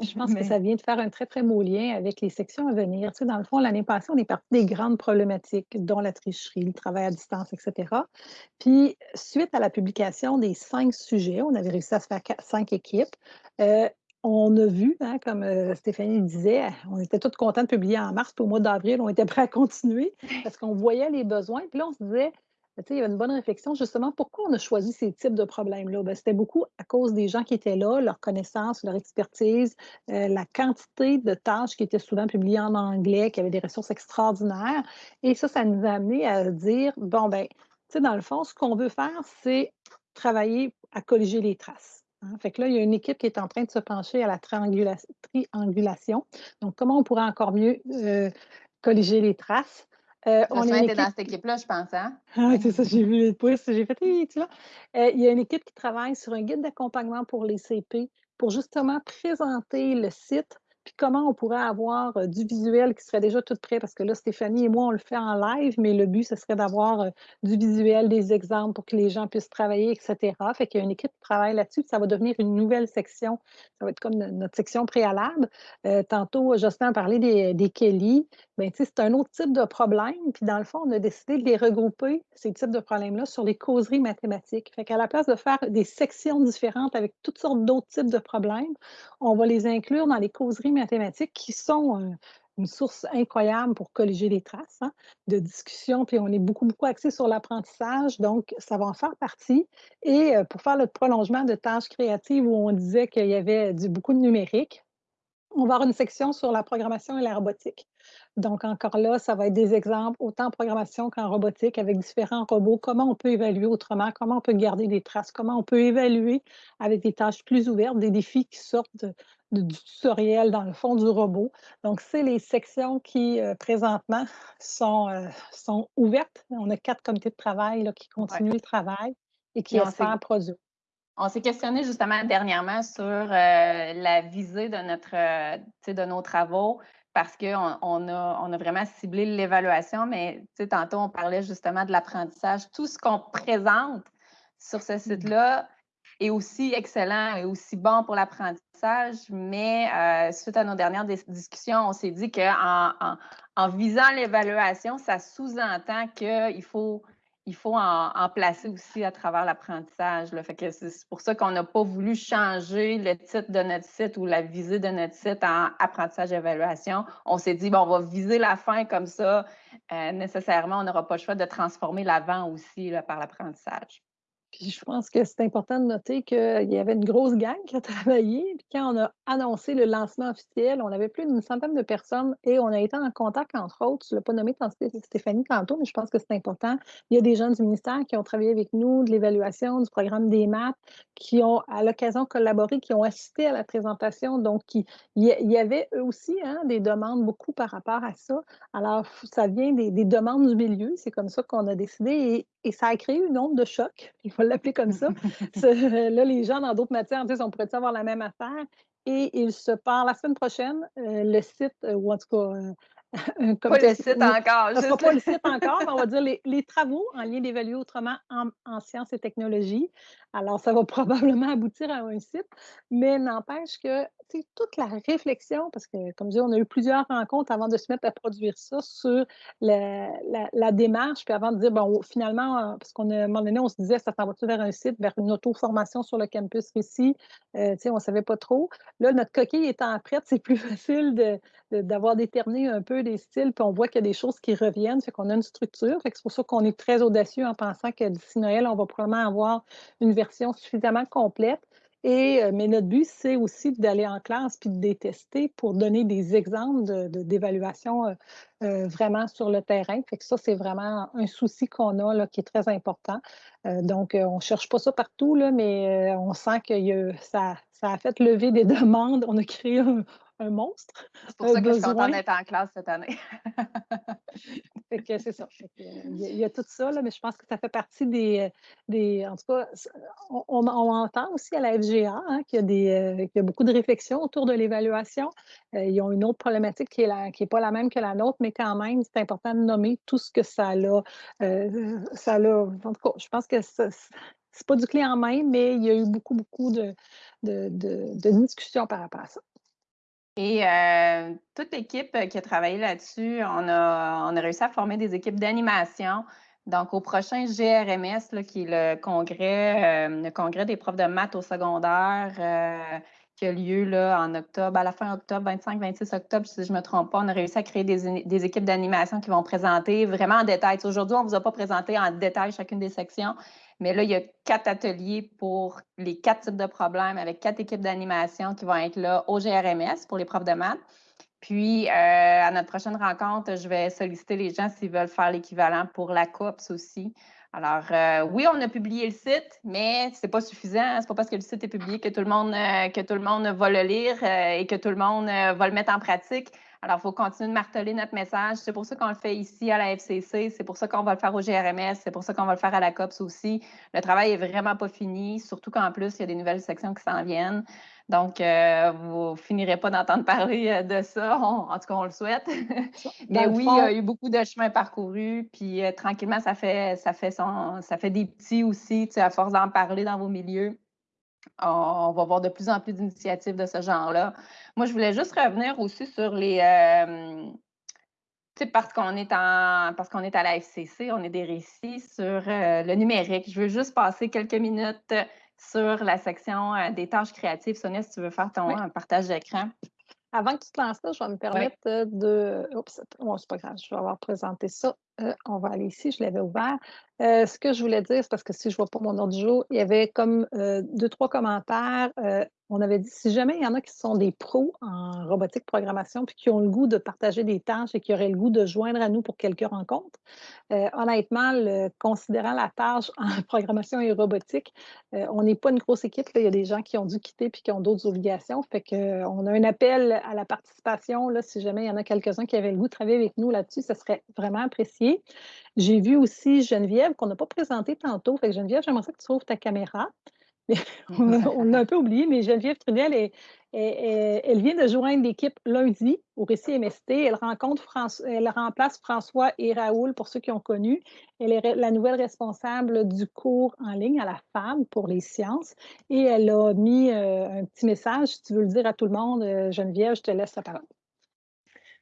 Je pense que ça vient de faire un très, très beau lien avec les sections à venir. Tu sais, dans le fond, l'année passée, on est parti des grandes problématiques, dont la tricherie, le travail à distance, etc. Puis, suite à la publication des cinq sujets, on avait réussi à se faire cinq équipes. Euh, on a vu, hein, comme euh, Stéphanie disait, on était tous contents de publier en mars, puis au mois d'avril, on était prêts à continuer (laughs) parce qu'on voyait les besoins. Puis là, on se disait, il y avait une bonne réflexion justement. Pourquoi on a choisi ces types de problèmes-là? Ben, c'était beaucoup à cause des gens qui étaient là, leur connaissance, leur expertise, euh, la quantité de tâches qui étaient souvent publiées en anglais, qui avaient des ressources extraordinaires. Et ça, ça nous a amené à dire, bon, ben, dans le fond, ce qu'on veut faire, c'est travailler à colliger les traces. Hein. Fait que là, il y a une équipe qui est en train de se pencher à la triangulation. Donc, comment on pourrait encore mieux euh, colliger les traces? Euh, on est dans cette équipe-là, je pense. Hein? Ah, c'est ça, j'ai vu les pouces, j'ai fait, tu vois. Euh, il y a une équipe qui travaille sur un guide d'accompagnement pour les CP pour justement présenter le site puis comment on pourrait avoir euh, du visuel qui serait déjà tout prêt, parce que là, Stéphanie et moi, on le fait en live, mais le but, ce serait d'avoir euh, du visuel, des exemples pour que les gens puissent travailler, etc. Fait qu'il y a une équipe qui travaille là-dessus, ça va devenir une nouvelle section. Ça va être comme notre section préalable. Euh, tantôt, Justin a parlé des, des Kelly. Bien, c'est un autre type de problème. Puis dans le fond, on a décidé de les regrouper, ces types de problèmes-là, sur les causeries mathématiques. Fait qu'à la place de faire des sections différentes avec toutes sortes d'autres types de problèmes, on va les inclure dans les causeries mathématiques qui sont euh, une source incroyable pour colliger les traces hein, de discussion. Puis on est beaucoup, beaucoup axé sur l'apprentissage, donc ça va en faire partie. Et euh, pour faire le prolongement de tâches créatives où on disait qu'il y avait du, beaucoup de numérique, on va avoir une section sur la programmation et la robotique. Donc, encore là, ça va être des exemples, autant en programmation qu'en robotique, avec différents robots, comment on peut évaluer autrement, comment on peut garder des traces, comment on peut évaluer avec des tâches plus ouvertes, des défis qui sortent du tutoriel dans le fond du robot? Donc, c'est les sections qui, euh, présentement, sont, euh, sont ouvertes. On a quatre comités de travail là, qui continuent le travail et qui espèrent produire. On s'est questionné justement dernièrement sur euh, la visée de, notre, de nos travaux parce qu'on on a, on a vraiment ciblé l'évaluation, mais tantôt on parlait justement de l'apprentissage. Tout ce qu'on présente sur ce mmh site-là est aussi excellent et aussi bon pour l'apprentissage, mais euh, suite à nos dernières discussions, on s'est dit qu'en en, en visant l'évaluation, ça sous-entend qu'il faut il faut en, placer aussi à travers l'apprentissage. c'est pour ça qu'on n'a pas voulu changer le titre de notre site ou la visée de notre site en apprentissage évaluation. On s'est dit, bon, on va viser la fin comme ça. Euh, nécessairement, on n'aura pas le choix de transformer l'avant aussi par l'apprentissage je pense que c'est important de noter qu'il y avait une grosse gang qui a (laughs) travaillé. Puis quand on a annoncé le lancement officiel, on avait plus d'une centaine de personnes et on a été en contact, entre autres, je ne l'ai pas nommé Stéphanie tantôt, mais je pense que c'est important. Il y a des gens du ministère qui ont travaillé avec nous, de l'évaluation, du programme des maths, qui ont à l'occasion collaboré, qui ont assisté à la présentation. Donc, il y avait eux aussi hein, des demandes beaucoup par rapport à ça. Alors, ça vient des, des demandes du milieu. C'est comme ça qu'on a décidé. Et ça a créé une onde de choc, (laughs) l'appeler comme ça. (laughs) là, les gens dans d'autres matières disent on pourrait avoir la même affaire? Et il se part la semaine prochaine, euh, le site, euh, ou en tout cas, euh, (laughs) pas le site encore. Ce sera pas le site encore, mais on va dire les, travaux en lien d'évaluer autrement en, sciences et technologies. Alors, ça va (laughs) probablement aboutir à un site, mais n'empêche que toute la réflexion, parce que, comme je dis, on a eu plusieurs rencontres avant de se mettre à produire ça sur la, démarche, puis avant de dire, bon, finalement, parce qu'on a, un moment donné, on se disait, ça s'en va-tu vers un site, vers une auto-formation sur le campus ici? Euh, on ne savait pas trop. Là, notre coquille étant prête, c'est plus (laughs) facile d'avoir déterminé un peu des styles, puis on voit qu'il y a des choses qui reviennent, fait qu'on a une structure. c'est pour ça qu'on est très audacieux en pensant que d'ici Noël, on va probablement avoir une version suffisamment complète. Et, euh, mais notre but, c'est aussi d'aller en classe puis de détester pour donner des exemples d'évaluation de, euh, euh, vraiment sur le terrain. Fait que ça, c'est vraiment un souci qu'on a là, qui est très important. donc, on ne cherche pas ça partout, là, mais on sent que ça, ça a fait lever des (laughs) demandes. On a créé un, un monstre. C'est pour ça que je suis contente d'être en classe cette année. (laughs) fait que c'est ça. il, y a, tout ça, là, mais je pense que ça fait partie des. des en tout cas, on, entend aussi à la FGA hein, qu'il, y a des, euh, y a beaucoup de réflexions autour de l'évaluation. Euh, ils ont une autre problématique qui n'est pas la même que la nôtre, mais quand même, c'est important de nommer tout ce que ça a. Euh, ça a en tout cas, je pense que ce c'est pas du clé en main, mais il y a eu beaucoup, beaucoup de, de, de discussions par rapport à ça. Et euh, toute l'équipe euh, qui a travaillé là-dessus, on a, on a réussi à former des équipes d'animation. Donc, au prochain GRMS, qui est le congrès, euh, le congrès des profs de maths au secondaire, qui a lieu là, en octobre, à la fin octobre, 25-26 octobre, si je ne me trompe pas. On a réussi à créer des, équipes d'animation qui vont présenter vraiment en détail. Aujourd'hui, on ne vous a pas présenté en détail chacune des sections, mais là, il y a quatre ateliers pour les quatre types de problèmes avec quatre équipes d'animation qui vont être là au GRMS pour les profs de maths. Puis, euh, à notre prochaine rencontre, je vais solliciter les gens s'ils veulent faire l'équivalent pour la COPS aussi. Alors, euh, oui, on a publié le site, mais ce n'est pas suffisant. Ce n'est pas parce que le site est publié que tout le monde, euh, que tout le monde va le lire et que tout le monde va le mettre en pratique. Alors, il faut continuer de marteler notre message. C'est pour ça qu'on le fait ici à la FCC. C'est pour ça qu'on va le faire au GRMS. C'est pour ça qu'on va le faire à la COPS aussi. Le travail n'est vraiment pas fini, surtout qu'en plus, il y a des nouvelles sections qui s'en viennent. Donc, euh, vous ne finirez pas d'entendre (laughs) parler euh, de ça. en tout cas, on le souhaite. (laughs) Mais oui, il y a eu beaucoup de chemin parcouru. Puis euh, tranquillement, ça fait, ça, fait son, ça fait des petits aussi, tu sais, à force d'en parler dans vos milieux. On, va voir de plus en plus d'initiatives de ce genre-là. Moi, je voulais juste revenir aussi sur les. sais, parce qu'on est en parce qu'on est à la FCC, on est des récits sur le numérique. Je veux juste passer quelques minutes sur la section euh, des tâches créatives. Sonia, si tu veux faire ton partage d'écran. Avant que tu te lances là, je vais me permettre euh, de. Oups, c'est pas grave, je vais avoir présenté ça. Euh, on va aller ici, je l'avais ouvert. ce que je voulais dire, c'est parce que si je ne vois pas mon ordre du jour, il y avait comme deux, trois commentaires on avait dit, si jamais il y en a qui sont des pros en robotique programmation, puis qui ont le goût de partager des tâches et qui auraient le goût de joindre à nous pour quelques rencontres, euh, honnêtement, considérant la tâche (laughs) en programmation et robotique, euh, on n'est pas une grosse équipe. Il y a des gens qui ont dû quitter puis qui ont d'autres obligations. Fait qu'on euh, a un appel à la participation. Là, si jamais il y en a quelques-uns qui avaient le goût de travailler avec nous là-dessus, ce serait vraiment apprécié. J'ai vu aussi Geneviève, qu'on n'a pas présenté tantôt. Geneviève, j'aimerais ça que tu ouvres ta caméra. (laughs) on l'a un peu oublié, mais Geneviève Trudel, elle vient de joindre l'équipe lundi au Récit MST. Elle, rencontre elle remplace François et Raoul, pour ceux qui ont connu. Elle est la nouvelle responsable du cours en ligne à la FAB pour les sciences. Et elle a mis euh, un petit message. Si tu veux le dire à tout le monde, euh, Geneviève, je te laisse la parole.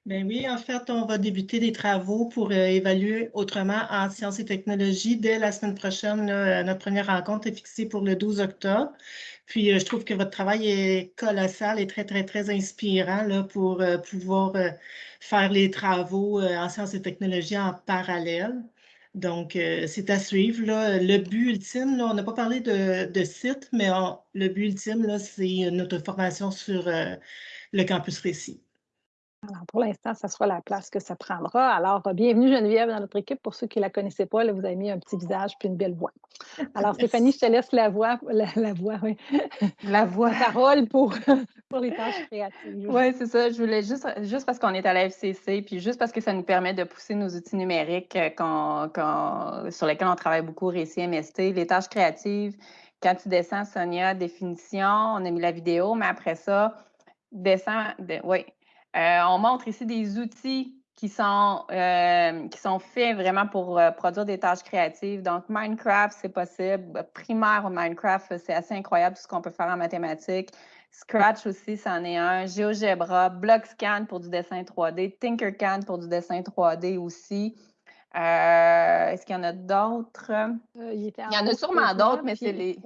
Ben oui, en fait, on va débuter des travaux pour euh, évaluer autrement en sciences et technologies dès la semaine prochaine. Euh, notre première rencontre est fixée pour le 12 octobre. Puis, euh, je trouve que votre travail est colossal et très, très, très inspirant pour pouvoir faire les travaux en sciences et technologies en parallèle. Donc, c'est à suivre. Le but ultime, on n'a pas parlé de site, mais le but ultime, c'est notre formation sur le campus Récit. Alors, pour l'instant, ça sera la place que ça prendra. Alors, bienvenue Geneviève dans notre équipe. Pour ceux qui ne la connaissaient pas, là, vous avez mis un petit visage puis une belle voix. Alors, Stéphanie, je te laisse la voix, la, voix, oui. La voix. parole pour, (laughs) pour les tâches créatives. Oui, c'est ça. Je voulais juste, juste parce qu'on est à la FCC, puis juste parce que ça nous permet de pousser nos outils numériques euh, sur lesquels on travaille beaucoup, Récit MST, les tâches créatives. Quand tu descends, Sonia, définition, on a mis la vidéo, mais après ça, descends, oui, euh, on montre ici des outils qui sont, euh, qui sont faits vraiment pour euh, produire des tâches créatives. Donc, Minecraft, c'est possible. Primaire au Minecraft, c'est assez incroyable tout ce qu'on peut faire en mathématiques. Scratch aussi, c'en est un. GeoGebra, BlockScan pour du dessin 3D, Tinkercad pour du dessin 3D aussi. Est-ce qu'il y en a d'autres? il, y en a sûrement d'autres, mais c'est les,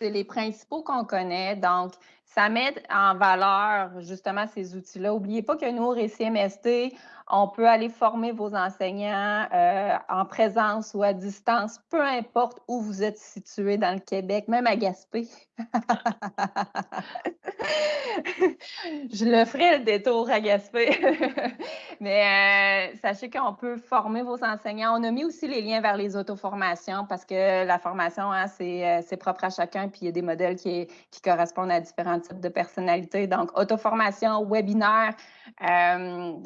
les principaux qu'on connaît. Donc, ça met en valeur justement ces outils-là. N'oubliez pas que nous, au Récit MST, on peut aller former vos enseignants euh, en présence ou à distance, peu importe où vous êtes situé dans le Québec, même à Gaspé. (laughs) Je le ferai le détour à Gaspé. (laughs) Mais euh, sachez qu'on peut former vos enseignants. On a mis aussi les liens vers les auto-formations parce que la formation, hein, euh, c'est propre à chacun, puis il y a des modèles qui, qui correspondent à différents types de personnalités. Donc, auto-formation, webinaire,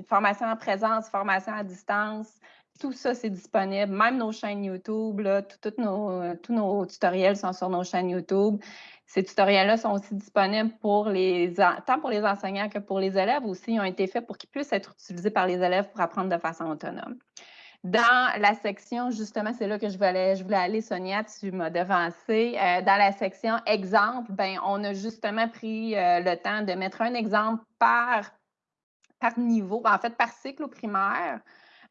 formation en présence formation à distance, tout ça, c'est disponible. Même nos chaînes YouTube, nos, tous nos tutoriels sont sur nos chaînes YouTube. Ces tutoriels-là sont aussi disponibles pour les, tant pour les enseignants que pour les élèves aussi. Ils ont été faits pour qu'ils puissent être utilisés par les élèves pour apprendre de façon autonome. Dans la section, justement, c'est là que je voulais, je voulais aller, Sonia, tu m'as devancé. Euh, dans la section exemple, ben, on a justement pris euh, le temps de mettre un exemple par par niveau, en fait, par cycle au primaire.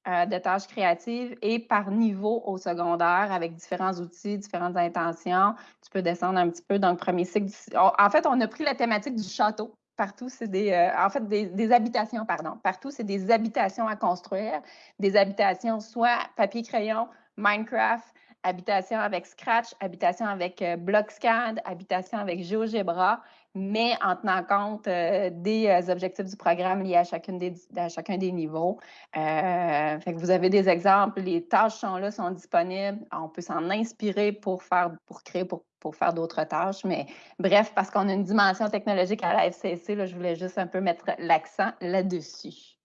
euh, de tâches créatives et par niveau au secondaire avec différents outils, différentes intentions. Tu peux descendre un petit peu dans le premier cycle. En fait, on a pris la thématique du château. Partout, c'est des, euh, habitations. Partout, c'est habitations à construire, des habitations soit papier-crayon, Minecraft, habitation avec Scratch, habitation avec euh, BlockSCAD, habitation avec GeoGebra mais en tenant compte euh, des euh, objectifs du programme liés à, chacun des niveaux. Vous avez des exemples, les tâches sont là, sont disponibles. On peut s'en inspirer pour faire, pour créer, pour, pour faire d'autres tâches. Mais bref, parce qu'on a une dimension technologique à la FCC, là, je voulais juste un peu mettre l'accent là-dessus.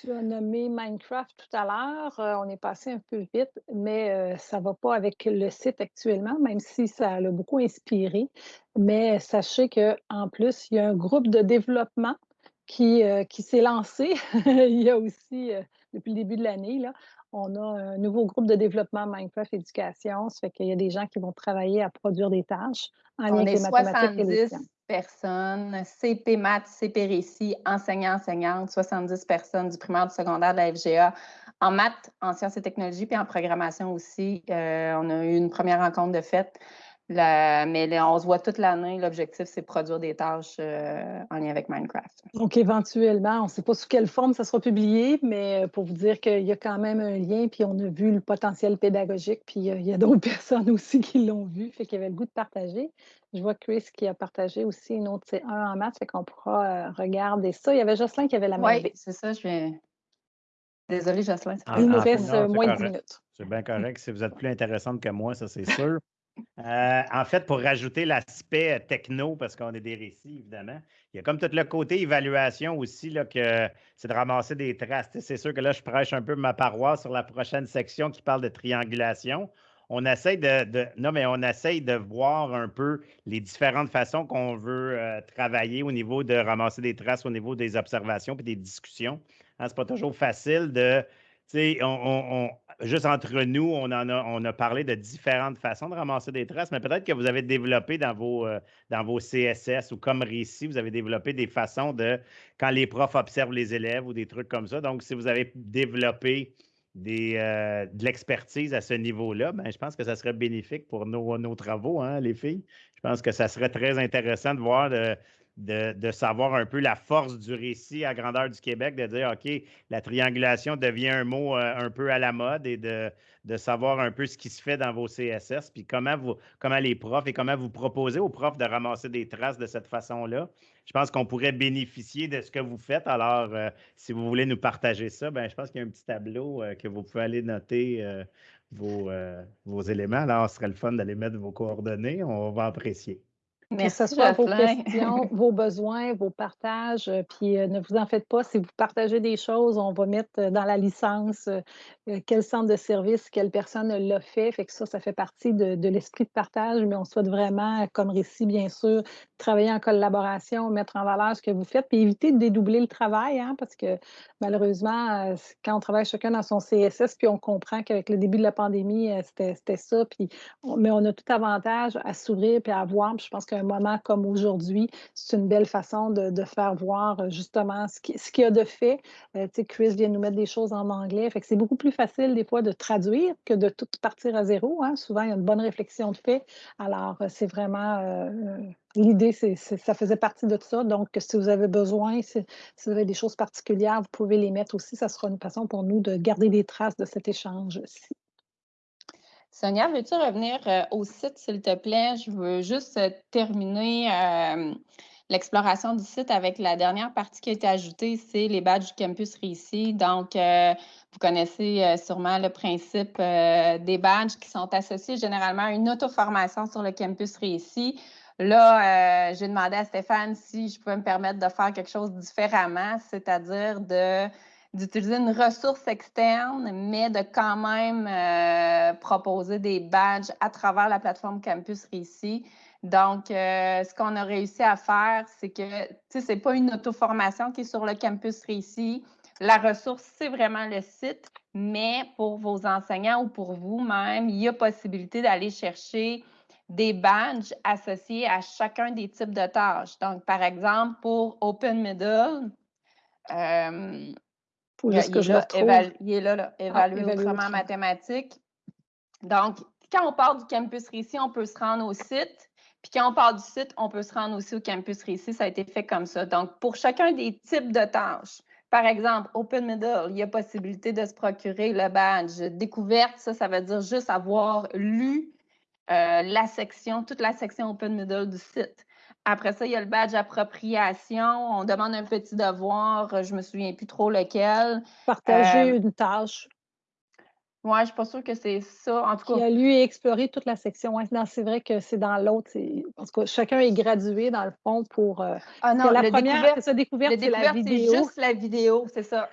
Tu as nommé Minecraft tout à l'heure. Euh, on est passé un peu vite, mais euh, ça ne va pas avec le site actuellement, même si ça l'a beaucoup inspiré. Mais sachez qu'en plus, il y a un groupe de développement qui, euh, qui s'est lancé. (laughs) il y a aussi, depuis le début de l'année, on a un nouveau groupe de développement Minecraft Éducation. Ça fait qu'il y a des gens qui vont travailler à produire des tâches en lien avec les mathématiques et les sciences personnes, CP Maths, CP Récit, enseignants, enseignantes, 70 personnes du primaire, du secondaire, de la FGA, en maths, en sciences et technologies, puis en programmation aussi. Euh, on a eu une première rencontre de fête mais on se voit toute l'année. L'objectif, c'est de produire des tâches euh, en lien avec Minecraft. Donc, éventuellement, on ne sait pas sous quelle forme ça sera publié, mais euh, pour vous dire qu'il y a quand même un lien, puis on a vu le potentiel pédagogique, puis euh, il y a d'autres (laughs) personnes aussi qui l'ont vu, fait qu'il y avait le goût de partager. Je vois Chris qui a partagé aussi une autre C1 en maths, fait qu'on pourra regarder ça. Il y avait Jocelyn qui avait la même. Oui, c'est ça, je vais. Désolée, Jocelyn. Il nous reste moins de 10 minutes. C'est bien correct. Si vous êtes plus intéressante que moi, ça, c'est sûr. Euh, en fait, pour rajouter l'aspect techno, parce qu'on est des récits, évidemment, il y a comme tout le côté évaluation aussi, là, que c'est de ramasser des traces. C'est sûr que là, je prêche un peu ma paroisse sur la prochaine section qui parle de triangulation. On essaye de, non, mais on essaye de voir un peu les différentes façons qu'on veut euh, travailler au niveau de ramasser des traces, au niveau des observations et des discussions. Ce hein, c'est pas toujours facile de on, juste entre nous, on, en a, on a parlé de différentes façons de ramasser des traces, mais peut-être que vous avez développé dans vos, euh, dans vos CSS ou comme récit, vous avez développé des façons de, quand les profs observent les élèves ou des trucs comme ça. Donc, si vous avez développé euh, de l'expertise à ce niveau-là, ben, je pense que ça serait bénéfique pour nos, nos travaux, hein, les filles. Je pense que ça serait très intéressant de voir de, savoir un peu la force du récit à grandeur du Québec, de dire, OK, la triangulation devient un mot euh, un peu à la mode et de, savoir un peu ce qui se fait dans vos CSS, puis comment les profs et comment vous proposez aux profs de ramasser des traces de cette façon-là. Je pense qu'on pourrait bénéficier de ce que vous faites. Alors, euh, si vous voulez nous partager ça, ben, je pense qu'il y a un petit tableau euh, que vous pouvez aller noter vos, vos éléments. Alors, ce serait le fun d'aller mettre vos coordonnées. On va apprécier. Que ce soit vos questions, (laughs) vos besoins, vos partages. Euh, puis euh, ne vous en faites pas, si vous partagez des choses, on va mettre euh, dans la licence quel centre de service, quelle personne l'a fait. Fait que ça, ça fait partie de, l'esprit de partage, mais on souhaite vraiment, comme récit, bien sûr, travailler en collaboration, mettre en valeur ce que vous faites, puis éviter de dédoubler le travail, hein, parce que malheureusement, quand on travaille chacun dans son CSS, puis on comprend qu'avec le début de la pandémie, c'était ça, puis mais on a tout avantage à s'ouvrir puis à voir. Puis je pense qu'un moment comme aujourd'hui, c'est une belle façon de, faire voir euh, justement ce qu'il y a de fait. Euh, Chris vient nous mettre des choses en anglais. C'est beaucoup plus facile des fois de traduire que de tout partir à zéro. Hein. Souvent, il y a une bonne réflexion de fait. Alors, euh, c'est vraiment l'idée, c'est, ça faisait partie de ça. Donc, si vous avez besoin, si, vous avez des choses particulières, vous pouvez les mettre aussi. Ça sera une façon pour nous de garder des traces de cet échange-ci. Sonia, veux-tu revenir euh, au site, s'il te plaît? Je veux juste euh, terminer euh, l'exploration du site avec la dernière partie qui a été ajoutée, c'est les badges du campus Réussi. Donc, vous connaissez sûrement le principe des badges qui sont associés généralement à une auto-formation sur le campus Réussi. Là, j'ai demandé à Stéphane si je pouvais me permettre de faire quelque chose différemment, c'est-à-dire de d'utiliser une ressource externe, mais de quand même euh, proposer des badges à travers la plateforme Campus Réussi. Donc, euh, ce qu'on a réussi à faire, c'est que, tu sais, ce n'est pas une auto-formation qui est sur le Campus Réussi. La ressource, c'est vraiment le site, mais pour vos enseignants ou pour vous-même, il y a possibilité d'aller chercher des badges associés à chacun des types de tâches. Donc, par exemple, pour Open Middle, euh, faut juste que je il est là, là évaluer, évaluer autrement autrement. mathématiques. Donc, quand on part du campus Récit, on peut se rendre au site. Puis quand on part du site, on peut se rendre aussi au campus Récit. Ça a été fait comme ça. Donc, pour chacun des types de tâches, par exemple, Open Middle, il y a possibilité de se procurer le badge. Découverte, ça, ça veut dire juste avoir lu euh, la section, toute la section Open Middle du site. Après ça, il y a le badge appropriation. On demande un petit devoir, je ne me souviens plus trop lequel. Partager Euh, une tâche. Moi, je ne suis pas sûre que c'est ça. En tout cas, a lu et exploré toute la section. Ouais, non, c'est vrai que c'est dans l'autre. tout cas, chacun est gradué dans le fond pour. euh, ah non, la le première, découverte, c'est ça, découverte, la découverte, c'est vidéo. juste la vidéo, c'est ça.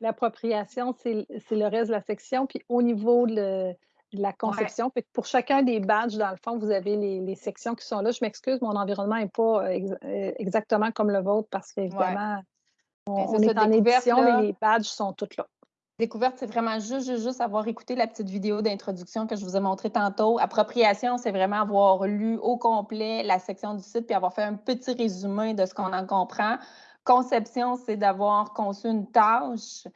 L'appropriation, c'est le reste de la section. Puis au niveau de, le- de la conception, que pour chacun des badges, dans le fond, vous avez les, les sections qui sont là. Je m'excuse, mon environnement n'est pas euh, ex- euh, exactement comme le vôtre parce qu'évidemment, on, Ben, on ça, est en édition, là. mais les badges sont tous là. Découverte, c'est vraiment juste, juste, juste avoir écouté la petite vidéo d'introduction que je vous ai montrée tantôt. Appropriation, c'est vraiment avoir lu au complet la section du site puis avoir fait un petit résumé de ce qu'on en comprend. Conception, c'est d'avoir conçu une tâche.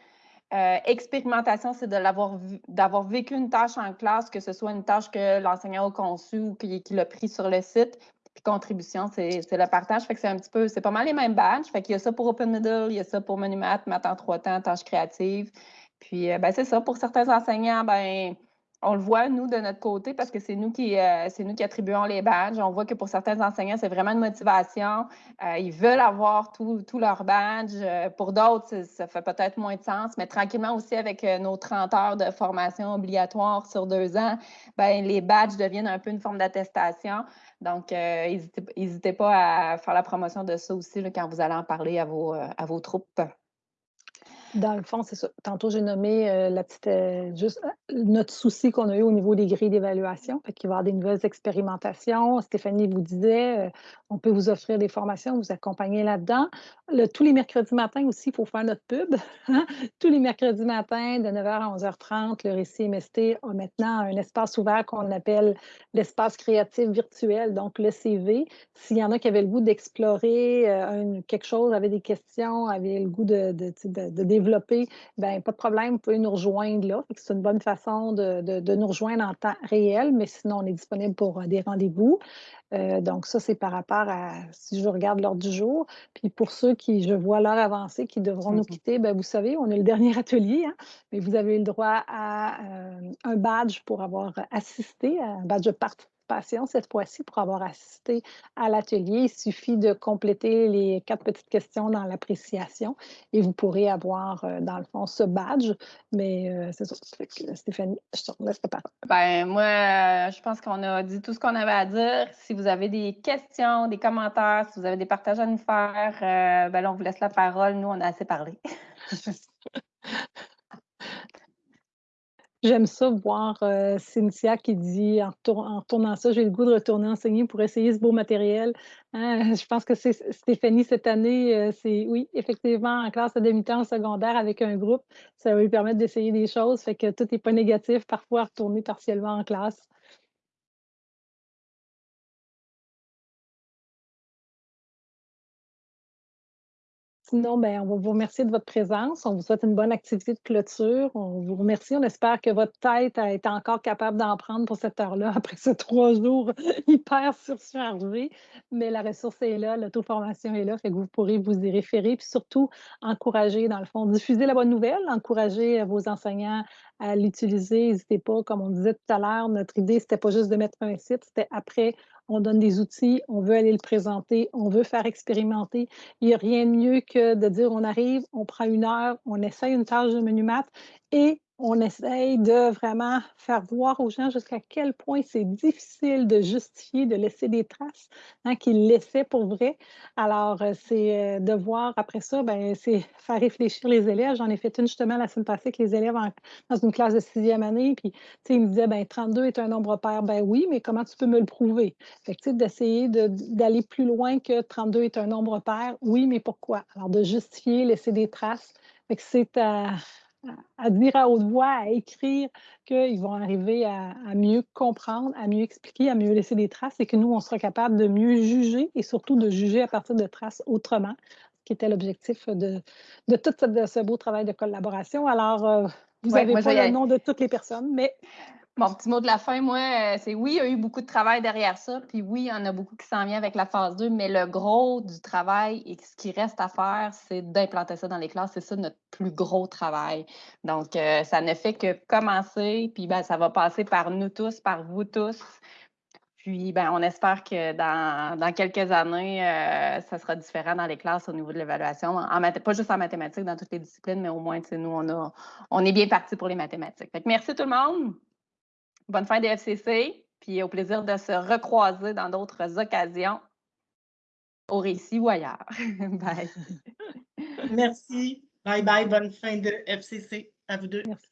Euh, expérimentation, c'est d'avoir vécu une tâche en classe, que ce soit une tâche que l'enseignant a conçue ou qu'il a pris sur le site. Puis contribution, c'est le partage. Fait que c'est un petit peu, c'est pas mal les mêmes badges. Fait qu'il y a ça pour Open Middle, il y a ça pour Menu-Math, Math en trois temps, tâches créatives. Puis euh, ben, c'est ça, pour certains enseignants, ben on le voit, nous, de notre côté, parce que c'est nous qui euh, c'est nous qui attribuons les badges. On voit que pour certains enseignants, c'est vraiment une motivation. Euh, ils veulent avoir tous leurs badges. Euh, pour d'autres, ça- fait peut-être moins de sens, mais tranquillement aussi avec nos 30 heures de formation obligatoire sur deux ans, ben, les badges deviennent un peu une forme d'attestation. Donc, n'hésitez pas à faire la promotion de ça aussi quand vous allez en parler à vos troupes. Dans le fond, c'est ça. Tantôt, j'ai nommé euh, la petite, euh, juste euh, notre souci qu'on a eu au niveau des grilles d'évaluation. Fait qu'il va y avoir des nouvelles expérimentations. Stéphanie vous disait, on peut vous offrir des formations, vous accompagner là-dedans. Tous les mercredis matins aussi, il faut faire notre pub. (laughs) tous les mercredis matins, de 9h à 11h30, le Récit MST a maintenant un espace ouvert qu'on appelle l'espace créatif virtuel, donc le CV. S'il y en a qui avaient le goût d'explorer quelque chose, avaient des questions, avaient le goût de, de- de développer, ben pas de problème, vous pouvez nous rejoindre là. C'est une bonne façon de, de- de nous rejoindre en temps réel, mais sinon, on est disponible pour euh, des rendez-vous. Euh, donc, ça, c'est par rapport à si je regarde l'ordre du jour. Puis pour ceux qui, je vois l'heure avancée, qui devront nous Mhm. quitter, ben, vous savez, on est le dernier (laughs) atelier, hein, mais vous avez le droit à euh, un badge pour avoir assisté, un badge de participation cette fois-ci pour avoir assisté à l'atelier. Il suffit de compléter les quatre petites questions dans l'appréciation et vous pourrez avoir, euh, dans le fond, ce badge. Mais euh, c'est ça. Fait que, Stéphanie, je te laisse la parole. Ben, moi, euh, je pense qu'on a dit tout ce qu'on avait à dire. Si vous avez des questions, des commentaires, si vous avez des partages à nous faire, euh, ben là, on vous laisse la parole. Nous, on a assez parlé. (laughs) J'aime ça voir euh, Cynthia qui dit en, en retournant ça, j'ai le goût de retourner enseigner pour essayer ce beau matériel. Hein, je pense que c'est Stéphanie cette année, euh, c'est oui, effectivement, en classe à demi-temps secondaire avec un groupe, ça va lui permettre d'essayer des choses, fait que tout n'est pas négatif, parfois retourner partiellement en classe. Sinon, ben, on va vous remercier de votre présence. On vous souhaite une bonne activité de clôture. On vous remercie. On espère que votre tête a été encore capable d'en prendre pour cette heure-là (laughs) après ces trois jours hyper surchargés. Mais la ressource est là, l'auto-formation est là, fait que vous pourrez vous y référer. Puis surtout, encourager, dans le fond, diffuser la bonne nouvelle, encourager vos enseignants à l'utiliser. N'hésitez pas, comme on disait tout à l'heure, notre idée, c'était pas juste de mettre un site, c'était après on donne des outils, on veut aller le présenter, on veut faire expérimenter. Il n'y a rien de mieux que de dire on arrive, on prend une heure, on essaye une tâche de menu maths et on essaye de vraiment faire voir aux gens jusqu'à quel point c'est difficile de justifier, de laisser des traces hein, qu'ils laissaient pour vrai. Alors, euh, c'est euh, de voir après ça, ben, c'est faire réfléchir les élèves. J'en ai fait une justement la semaine passée avec les élèves dans une classe de sixième année. Puis, ils me disaient, ben, 32 est un nombre pair. Ben oui, mais comment tu peux me le prouver? Fait d'essayer de- d'aller plus loin que 32 est un nombre pair. Oui, mais pourquoi? Alors, de justifier, laisser des traces. Fait que c'est à, à dire à haute voix, à écrire qu'ils vont arriver à, à mieux comprendre, à mieux expliquer, à mieux laisser des traces et que nous, on sera capable de mieux juger et surtout de juger à partir de traces autrement. qui était l'objectif de, de tout ce, ce beau travail de collaboration. Alors, euh, vous Ouais, avez moi, pas le nom de toutes les personnes, mais Mon petit mot de la fin, moi, euh, c'est oui, il y a eu beaucoup de travail derrière ça, puis oui, il y en a beaucoup qui s'en vient avec la phase 2, mais le gros du travail et ce qui reste à faire, c'est d'implanter ça dans les classes. C'est ça notre plus gros travail. Donc, euh, ça ne fait que commencer, puis ben, ça va passer par nous tous, par vous tous. Puis, ben, on espère que dans, dans quelques années, euh, ça sera différent dans les classes au niveau de l'évaluation. Pas juste en mathématiques, dans toutes les disciplines, mais au moins, nous, on, a, on est bien parti pour les mathématiques. Fait que merci tout le monde. Bonne fin des FCC, puis au plaisir de se recroiser dans d'autres occasions, au récit ou ailleurs. (laughs) Bye. Merci. Bye bye. Bonne fin de FCC à vous deux. merci.